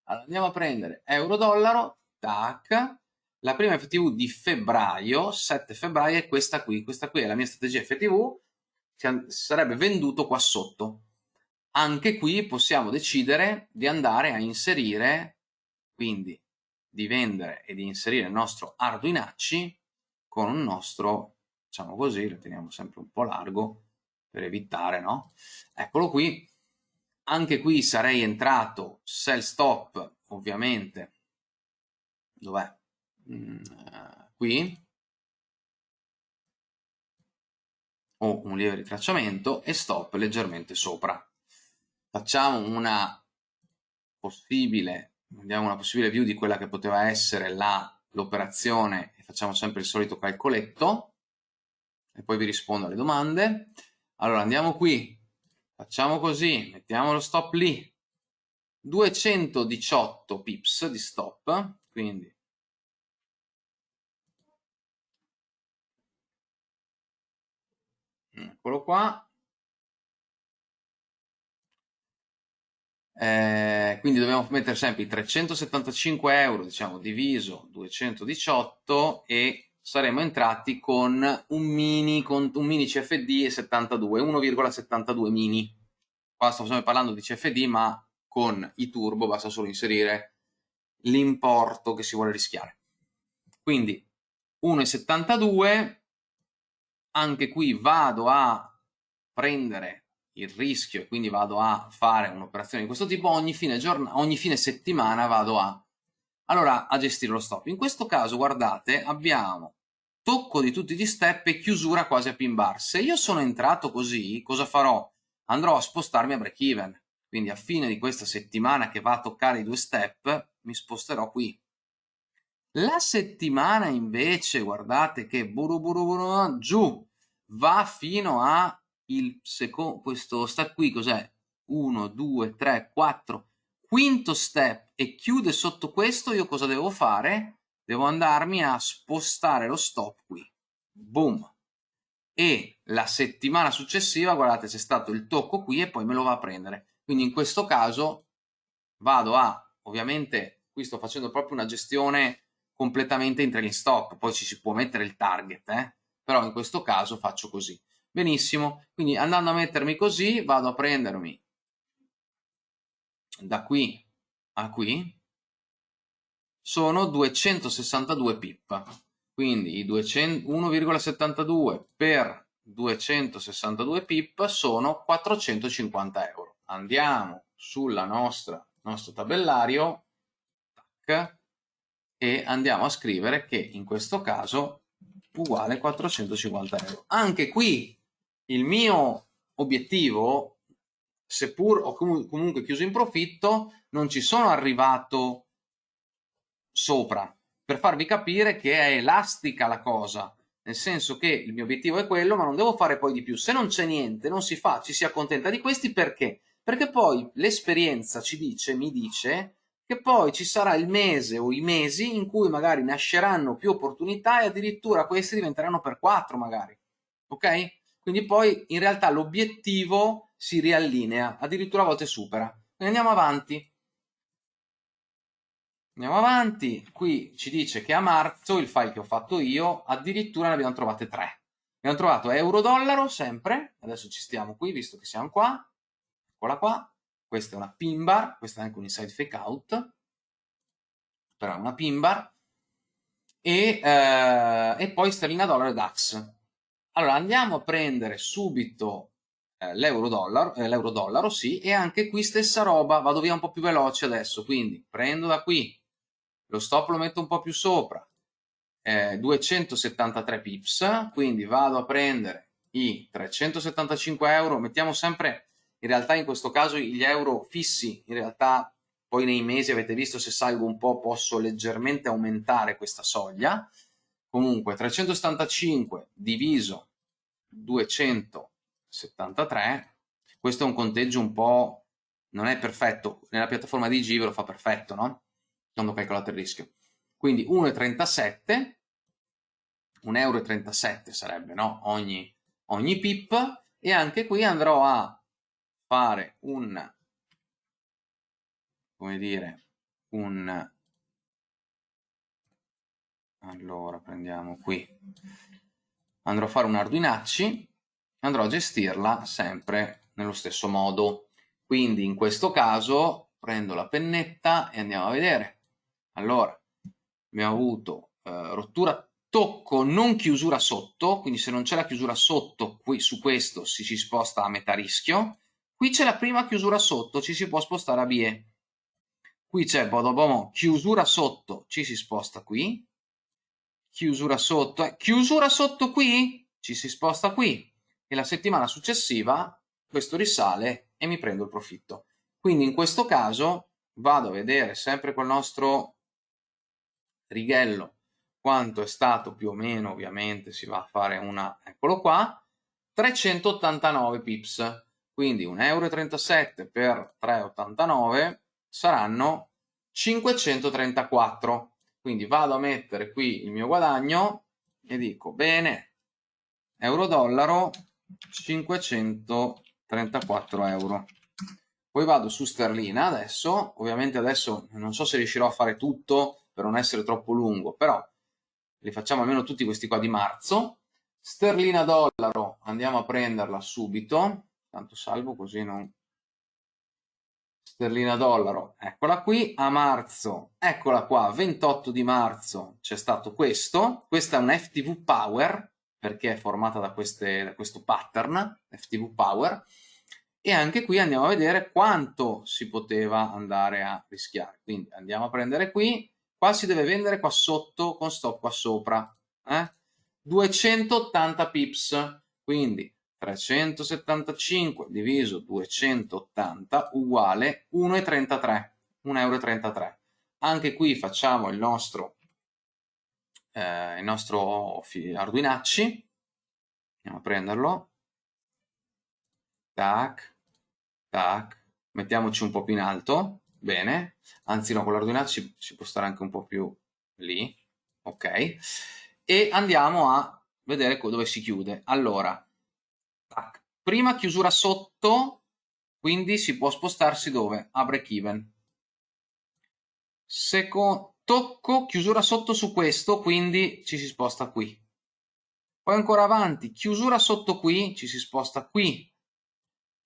[SPEAKER 2] Allora andiamo a prendere euro-dollaro, tac, la prima FTV di febbraio, 7 febbraio, è questa qui, questa qui è la mia strategia FTV, sarebbe venduto qua sotto. anche qui possiamo decidere di andare a inserire, quindi di vendere e di inserire il nostro Arduinacci con un nostro, diciamo così, lo teniamo sempre un po' largo per evitare, no? Eccolo qui, anche qui sarei entrato sell stop, ovviamente, dov'è? Mm, qui, o un lieve ritracciamento e stop leggermente sopra. Facciamo una possibile, vediamo una possibile view di quella che poteva essere l'operazione facciamo sempre il solito calcoletto e poi vi rispondo alle domande. Allora andiamo qui, facciamo così, mettiamo lo stop lì, 218 pips di stop, quindi eccolo qua, eh, quindi dobbiamo mettere sempre i 375 euro, diciamo, diviso 218 e saremo entrati con un mini, con un mini CFD e 72, 1,72 mini. Qua stiamo parlando di CFD, ma con i turbo basta solo inserire l'importo che si vuole rischiare. Quindi 1,72, anche qui vado a prendere il rischio e quindi vado a fare un'operazione di questo tipo, ogni fine, ogni fine settimana vado a, allora, a gestire lo stop. In questo caso, guardate, abbiamo tocco di tutti gli step e chiusura quasi a pin bar. Se io sono entrato così, cosa farò? Andrò a spostarmi a break even. Quindi a fine di questa settimana che va a toccare i due step, mi sposterò qui. La settimana invece, guardate che buru buru buru, giù, va fino a il secondo, questo step qui cos'è? 1, 2, 3, 4, quinto step e chiude sotto questo, io cosa devo fare? Devo andarmi a spostare lo stop qui. Boom! E la settimana successiva, guardate, c'è stato il tocco qui e poi me lo va a prendere. Quindi in questo caso vado a, ovviamente qui sto facendo proprio una gestione completamente in trailing stop, poi ci si può mettere il target, eh? però in questo caso faccio così. Benissimo, quindi andando a mettermi così vado a prendermi da qui a qui sono 262 pip, quindi 1,72 per 262 pip sono 450 euro. Andiamo sulla nostra nostro tabellario tac, e andiamo a scrivere che in questo caso uguale 450 euro. Anche qui il mio obiettivo, seppur ho comunque chiuso in profitto, non ci sono arrivato sopra. Per farvi capire che è elastica la cosa nel senso che il mio obiettivo è quello ma non devo fare poi di più. Se non c'è niente non si fa ci si accontenta di questi perché? Perché poi l'esperienza ci dice mi dice che poi ci sarà il mese o i mesi in cui magari nasceranno più opportunità e addirittura questi diventeranno per quattro magari. Ok? Quindi poi in realtà l'obiettivo si riallinea addirittura a volte supera. Quindi andiamo avanti. Andiamo avanti, qui ci dice che a marzo il file che ho fatto io addirittura ne abbiamo trovate tre. Abbiamo trovato euro-dollaro sempre, adesso ci stiamo qui visto che siamo qua, eccola qua, questa è una pin bar, questa è anche un inside fake out, però è una pin bar, e, eh, e poi sterlina dollaro e DAX. Allora andiamo a prendere subito eh, l'euro-dollaro, eh, l'euro-dollaro, sì, e anche qui stessa roba, vado via un po' più veloce adesso, quindi prendo da qui, lo stop lo metto un po' più sopra, eh, 273 pips, quindi vado a prendere i 375 euro, mettiamo sempre, in realtà in questo caso gli euro fissi, in realtà poi nei mesi avete visto se salgo un po' posso leggermente aumentare questa soglia, comunque 375 diviso 273, questo è un conteggio un po', non è perfetto, nella piattaforma di G ve lo fa perfetto, no? quando ho calcolato il rischio. Quindi 1,37, 1,37 euro sarebbe no? ogni, ogni pip e anche qui andrò a fare un, come dire, un, allora prendiamo qui, andrò a fare un Arduinacci, andrò a gestirla sempre nello stesso modo. Quindi in questo caso prendo la pennetta e andiamo a vedere. Allora, abbiamo avuto eh, rottura tocco non chiusura sotto, quindi se non c'è la chiusura sotto, qui su questo si, si sposta a metà rischio. Qui c'è la prima chiusura sotto, ci si può spostare a BE. Qui c'è bodobomo, chiusura sotto, ci si sposta qui. Chiusura sotto, eh, chiusura sotto qui, ci si sposta qui. E la settimana successiva questo risale e mi prendo il profitto. Quindi in questo caso vado a vedere sempre col nostro righello quanto è stato più o meno, ovviamente si va a fare una, eccolo qua, 389 pips. Quindi 1,37 euro per 3,89 saranno 534. Quindi vado a mettere qui il mio guadagno e dico bene, euro-dollaro 534 euro. Poi vado su sterlina adesso, ovviamente adesso non so se riuscirò a fare tutto per non essere troppo lungo, però li facciamo almeno tutti questi qua di marzo. Sterlina dollaro, andiamo a prenderla subito, tanto salvo così non... Sterlina dollaro, eccola qui, a marzo, eccola qua, 28 di marzo. C'è stato questo, questa è un FTV Power, perché è formata da, queste, da questo pattern, FTV Power, e anche qui andiamo a vedere quanto si poteva andare a rischiare. Quindi andiamo a prendere qui, qua si deve vendere qua sotto con stop qua sopra, eh? 280 pips, quindi 375 diviso 280 uguale 1,33, 1,33 euro. Anche qui facciamo il nostro, eh, il nostro Arduinacci, andiamo a prenderlo, tac, tac, mettiamoci un po' più in alto, bene, anzi no, con l'Arduinacci ci può stare anche un po' più lì, ok, e andiamo a vedere dove si chiude. Allora, prima chiusura sotto, quindi si può spostarsi dove? A break even. Secondo, tocco, chiusura sotto su questo, quindi ci si sposta qui. Poi ancora avanti, chiusura sotto qui, ci si sposta qui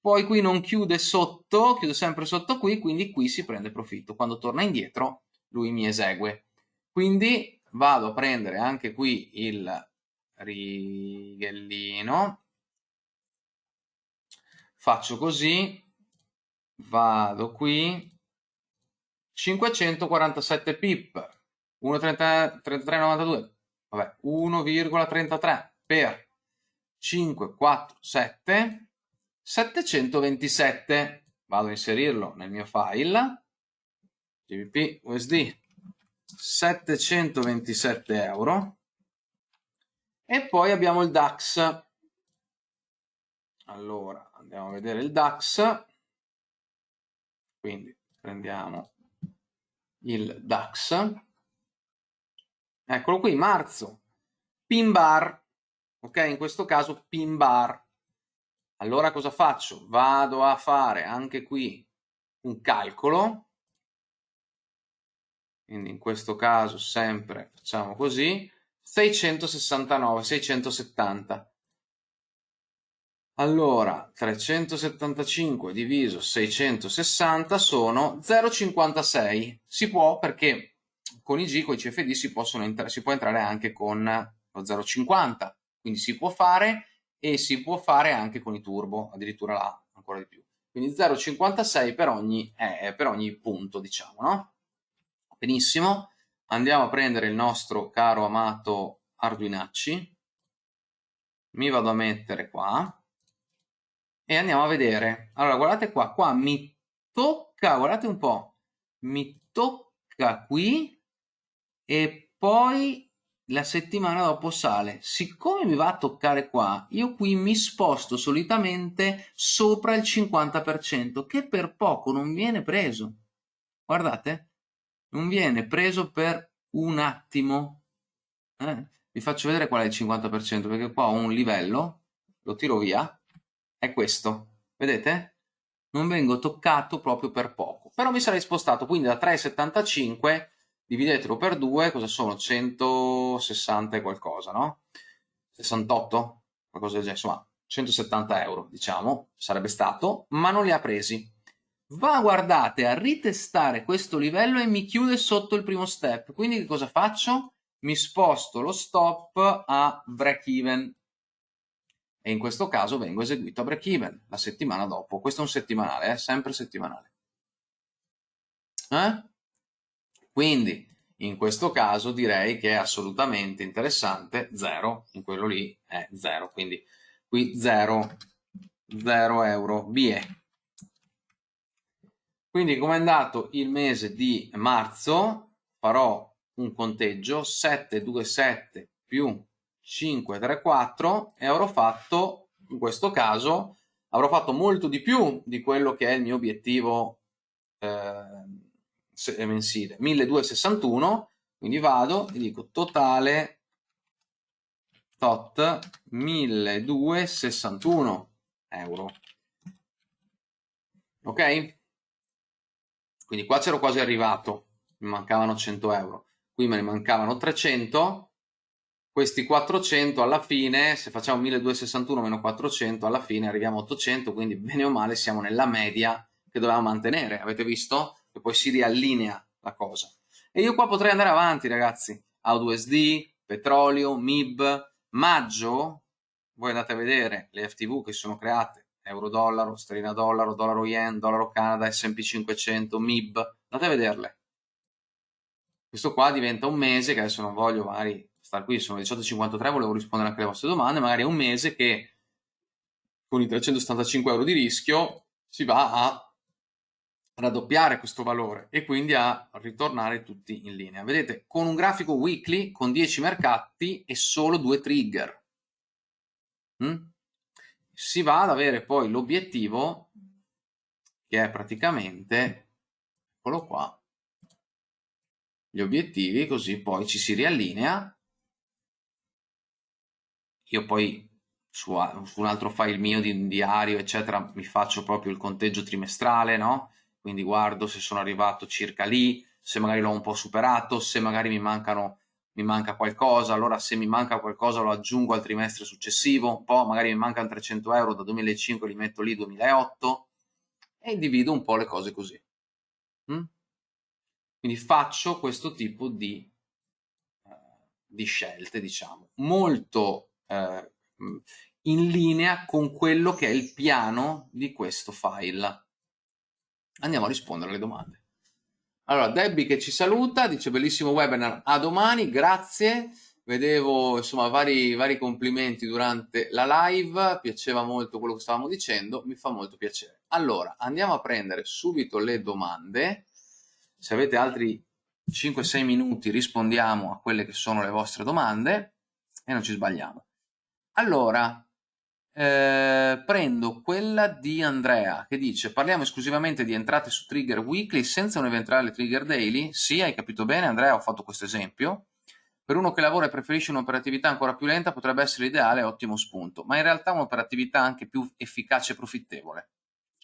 [SPEAKER 2] poi qui non chiude sotto, chiude sempre sotto qui, quindi qui si prende profitto. Quando torna indietro lui mi esegue. Quindi vado a prendere anche qui il righellino, faccio così, vado qui, 547 pip, 1,3392, vabbè, 1,33 per 5, 4, 7, 727 vado a inserirlo nel mio file. GBP USD 727 euro. E poi abbiamo il DAX allora andiamo a vedere il DAX. Quindi prendiamo il DAX. Eccolo qui marzo. Pin bar ok? In questo caso pin bar. Allora cosa faccio? Vado a fare anche qui un calcolo, quindi in questo caso sempre facciamo così, 669, 670. Allora, 375 diviso 660 sono 0,56. Si può perché con i G, con i CFD si, si può entrare anche con lo 0,50, quindi si può fare e si può fare anche con i turbo, addirittura là ancora di più. Quindi 0,56 per ogni, eh, per ogni punto, diciamo, no? Benissimo, andiamo a prendere il nostro caro amato Arduinacci, mi vado a mettere qua e andiamo a vedere. Allora, guardate qua, qua mi tocca, guardate un po', mi tocca qui e poi la settimana dopo sale. Siccome mi va a toccare qua, io qui mi sposto solitamente sopra il 50%, che per poco non viene preso. Guardate, non viene preso per un attimo. Eh? Vi faccio vedere qual è il 50%, perché qua ho un livello, lo tiro via, è questo. Vedete? Non vengo toccato proprio per poco. Però mi sarei spostato quindi da 3,75 dividetelo per 2, cosa sono? 160 e qualcosa, no? 68? Qualcosa del genere, insomma, 170 euro, diciamo, sarebbe stato, ma non li ha presi. va guardate a ritestare questo livello e mi chiude sotto il primo step quindi che cosa faccio? mi sposto lo stop a break even e in questo caso vengo eseguito a break even la settimana dopo questo è un settimanale, eh? sempre settimanale eh? quindi in questo caso direi che è assolutamente interessante 0 in quello lì è 0 quindi qui 0 0 euro BE quindi come è andato il mese di marzo farò un conteggio 727 più 534 e avrò fatto in questo caso avrò fatto molto di più di quello che è il mio obiettivo eh, mensile. 1261 quindi vado e dico totale tot 1261 euro. Ok? Quindi qua c'ero quasi arrivato, mi mancavano 100 euro, qui me ne mancavano 300, questi 400 alla fine, se facciamo 1261 meno 400, alla fine arriviamo a 800, quindi bene o male siamo nella media che dovevamo mantenere, avete visto? Che poi si riallinea la cosa. E io qua potrei andare avanti ragazzi, AUSD, petrolio, MIB, maggio, voi andate a vedere le FTV che sono create euro-dollaro, sterlina-dollaro, dollaro-yen, dollaro-canada, S&P 500, MIB, andate a vederle. Questo qua diventa un mese, che adesso non voglio magari stare qui, sono le 18.53, volevo rispondere anche alle vostre domande, magari è un mese che con i 375 euro di rischio si va a raddoppiare questo valore e quindi a ritornare tutti in linea. Vedete, con un grafico weekly, con 10 mercati e solo due trigger. Mm? si va ad avere poi l'obiettivo che è praticamente, eccolo qua, gli obiettivi, così poi ci si riallinea. Io poi su, su un altro file mio di diario, eccetera, mi faccio proprio il conteggio trimestrale, no? Quindi guardo se sono arrivato circa lì, se magari l'ho un po' superato, se magari mi mancano mi manca qualcosa, allora se mi manca qualcosa lo aggiungo al trimestre successivo, un po' magari mi mancano 300 euro da 2005, li metto lì 2008 e divido un po' le cose così. Mm? Quindi faccio questo tipo di, uh, di scelte, diciamo, molto uh, in linea con quello che è il piano di questo file. Andiamo a rispondere alle domande. Allora, Debbie che ci saluta, dice bellissimo webinar, a domani, grazie. Vedevo insomma vari, vari complimenti durante la live, piaceva molto quello che stavamo dicendo, mi fa molto piacere. Allora, andiamo a prendere subito le domande. Se avete altri 5-6 minuti rispondiamo a quelle che sono le vostre domande e non ci sbagliamo. Allora, eh, prendo quella di Andrea che dice parliamo esclusivamente di entrate su trigger weekly senza un eventuale trigger daily? Sì, hai capito bene Andrea, ho fatto questo esempio. Per uno che lavora e preferisce un'operatività ancora più lenta potrebbe essere l'ideale ottimo spunto, ma in realtà un'operatività anche più efficace e profittevole.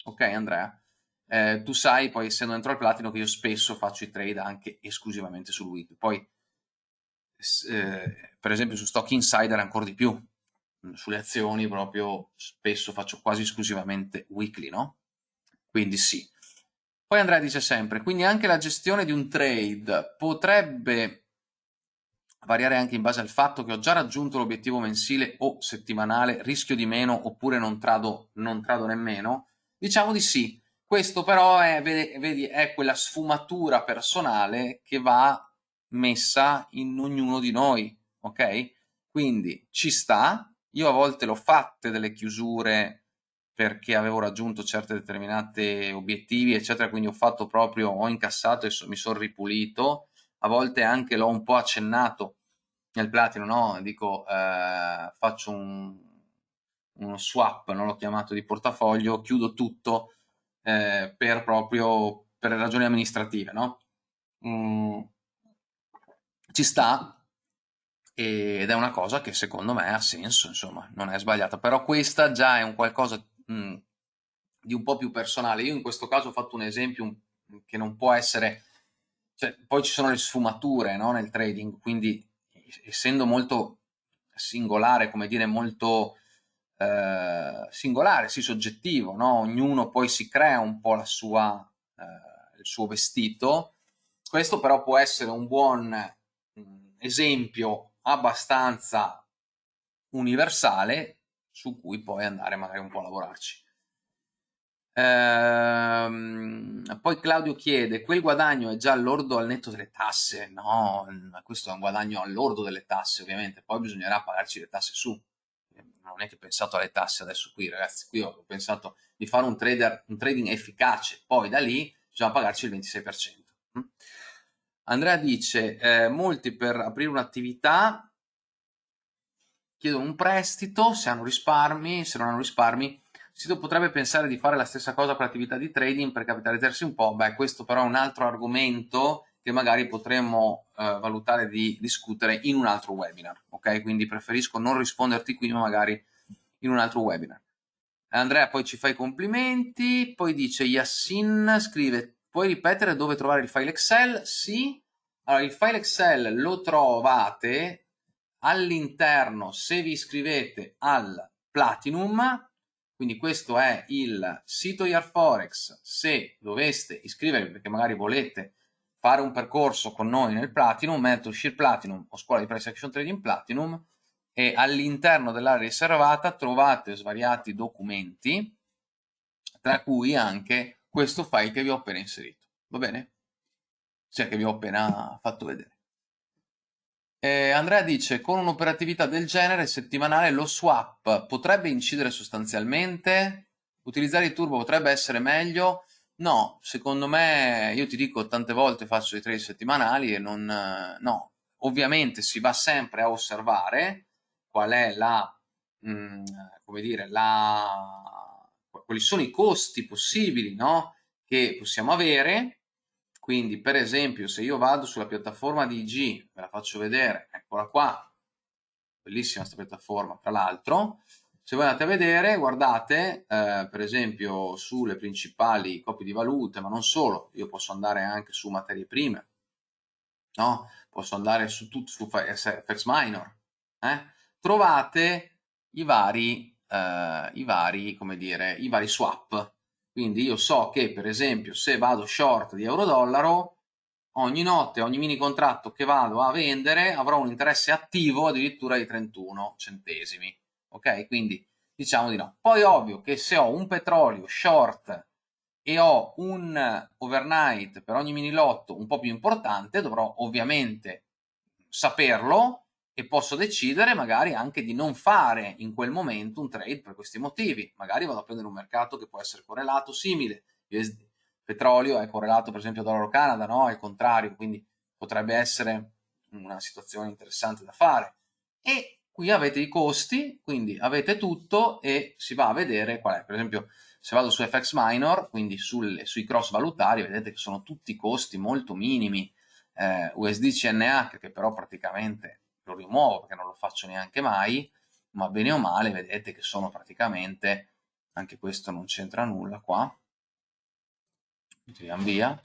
[SPEAKER 2] Ok Andrea? Eh, tu sai poi essendo dentro al platino che io spesso faccio i trade anche esclusivamente sul weekly. Poi eh, per esempio su Stock Insider ancora di più, sulle azioni proprio spesso faccio quasi esclusivamente weekly, no? Quindi sì. Poi Andrea dice sempre, quindi anche la gestione di un trade potrebbe variare anche in base al fatto che ho già raggiunto l'obiettivo mensile o settimanale, rischio di meno oppure non trado, non trado nemmeno? Diciamo di sì. Questo però è, vedi, è quella sfumatura personale che va messa in ognuno di noi, ok? Quindi ci sta, io a volte l'ho fatte delle chiusure perché avevo raggiunto certe determinate obiettivi, eccetera, quindi ho fatto proprio, ho incassato e so, mi sono ripulito, a volte anche l'ho un po' accennato nel platino, no? Dico, eh, faccio un, uno swap, non l'ho chiamato di portafoglio, chiudo tutto eh, per proprio, per ragioni amministrative, no? Mm, ci sta, ed è una cosa che secondo me ha senso, insomma, non è sbagliata, però questa già è un qualcosa mh, mm, di un po' più personale. Io in questo caso ho fatto un esempio che non può essere, cioè, poi ci sono le sfumature no, nel trading, quindi essendo molto singolare, come dire, molto eh, singolare, sì soggettivo, no? ognuno poi si crea un po' sua, eh, il suo vestito, questo però può essere un buon mm, esempio abbastanza universale su cui poi andare magari un po' a lavorarci. Ehm, poi Claudio chiede, quel guadagno è già all'ordo al netto delle tasse? No, questo è un guadagno all'ordo delle tasse ovviamente, poi bisognerà pagarci le tasse su. Non è che ho pensato alle tasse adesso qui ragazzi, qui ho pensato di fare un, trader, un trading efficace, poi da lì bisogna pagarci il 26%. Andrea dice, eh, molti per aprire un'attività chiedono un prestito, se hanno risparmi, se non hanno risparmi sito potrebbe pensare di fare la stessa cosa per l'attività di trading per capitalizzarsi un po', beh questo però è un altro argomento che magari potremmo eh, valutare di discutere in un altro webinar, ok? Quindi preferisco non risponderti qui ma magari in un altro webinar. Andrea poi ci fa i complimenti, poi dice Yassin scrive puoi ripetere dove trovare il file Excel? Sì, allora il file Excel lo trovate all'interno se vi iscrivete al Platinum. Quindi questo è il sito Yarforex, se doveste iscrivervi perché magari volete fare un percorso con noi nel Platinum, Mentorship Platinum o Scuola di Price Action Trading Platinum e all'interno dell'area riservata trovate svariati documenti, tra cui anche questo file che vi ho appena inserito, va bene? Cioè che vi ho appena fatto vedere. Eh, Andrea dice, con un'operatività del genere settimanale lo swap potrebbe incidere sostanzialmente? Utilizzare i turbo potrebbe essere meglio? No, secondo me, io ti dico tante volte faccio i trade settimanali e non... no, ovviamente si va sempre a osservare qual è la, mh, mm, come dire, la, quali sono i costi possibili no? che possiamo avere quindi, per esempio, se io vado sulla piattaforma di IG, ve la faccio vedere, eccola qua, bellissima questa piattaforma, tra l'altro, se voi andate a vedere, guardate, eh, per esempio, sulle principali copie di valute, ma non solo, io posso andare anche su materie prime, no? Posso andare su, tutto, su FX Minor, eh? trovate i vari, eh, i vari, come dire, i vari swap, quindi io so che per esempio se vado short di euro-dollaro, ogni notte, ogni mini contratto che vado a vendere avrò un interesse attivo addirittura di 31 centesimi. Ok? Quindi diciamo di no. Poi ovvio che se ho un petrolio short e ho un overnight per ogni mini lotto un po' più importante, dovrò ovviamente saperlo e posso decidere magari anche di non fare in quel momento un trade per questi motivi. Magari vado a prendere un mercato che può essere correlato, simile. Il petrolio è correlato per esempio a dollaro Canada, no? È il contrario, quindi potrebbe essere una situazione interessante da fare. E qui avete i costi, quindi avete tutto e si va a vedere qual è. Per esempio se vado su FX Minor, quindi sulle, sui cross valutari, vedete che sono tutti costi molto minimi. Eh, USD CNH che però praticamente lo rimuovo perché non lo faccio neanche mai, ma bene o male vedete che sono praticamente, anche questo non c'entra nulla qua, tiriamo via,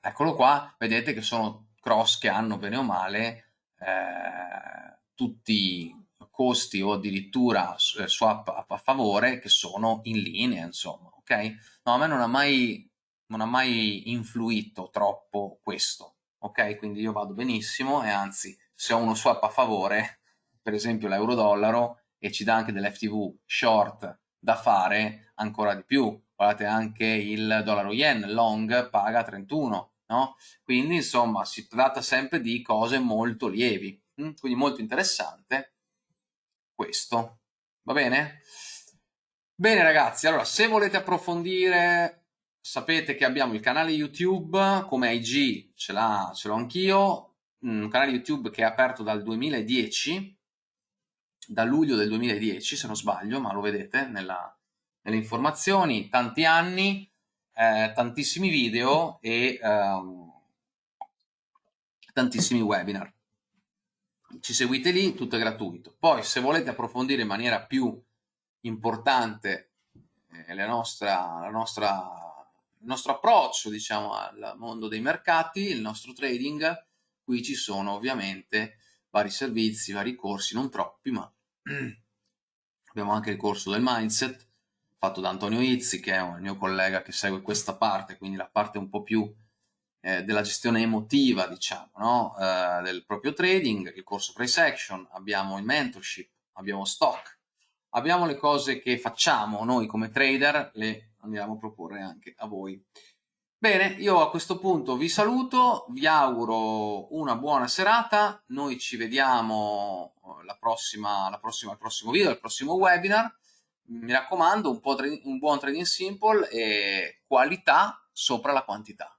[SPEAKER 2] eccolo qua, vedete che sono cross che hanno bene o male eh, tutti costi o addirittura eh, swap a, favore che sono in linea, insomma, ok? No, a me non ha mai, non ha mai influito troppo questo, ok? Quindi io vado benissimo e anzi se ho uno swap a favore, per esempio l'euro-dollaro, e ci dà anche dell'FTV short da fare, ancora di più. Guardate anche il dollaro-yen long paga 31, no? Quindi insomma si tratta sempre di cose molto lievi, hm? quindi molto interessante questo. Va bene? Bene ragazzi, allora se volete approfondire sapete che abbiamo il canale YouTube, come IG ce l'ho anch'io, un canale YouTube che è aperto dal 2010, da luglio del 2010 se non sbaglio, ma lo vedete nella, nelle informazioni, tanti anni, eh, tantissimi video e ehm, tantissimi webinar. Ci seguite lì, tutto è gratuito. Poi se volete approfondire in maniera più importante eh, la nostra, la nostra, il nostro approccio diciamo, al mondo dei mercati, il nostro trading, Qui ci sono ovviamente vari servizi, vari corsi, non troppi, ma [clears throat] abbiamo anche il corso del mindset, fatto da Antonio Izzi, che è un mio collega che segue questa parte, quindi la parte un po' più eh, della gestione emotiva, diciamo, no? eh, del proprio trading, il corso price action, abbiamo il mentorship, abbiamo stock, abbiamo le cose che facciamo noi come trader, le andiamo a proporre anche a voi. Bene, io a questo punto vi saluto, vi auguro una buona serata, noi ci vediamo eh, la prossima, la prossima, al prossimo video, al prossimo webinar, mi raccomando un, un buon trading simple e qualità sopra la quantità.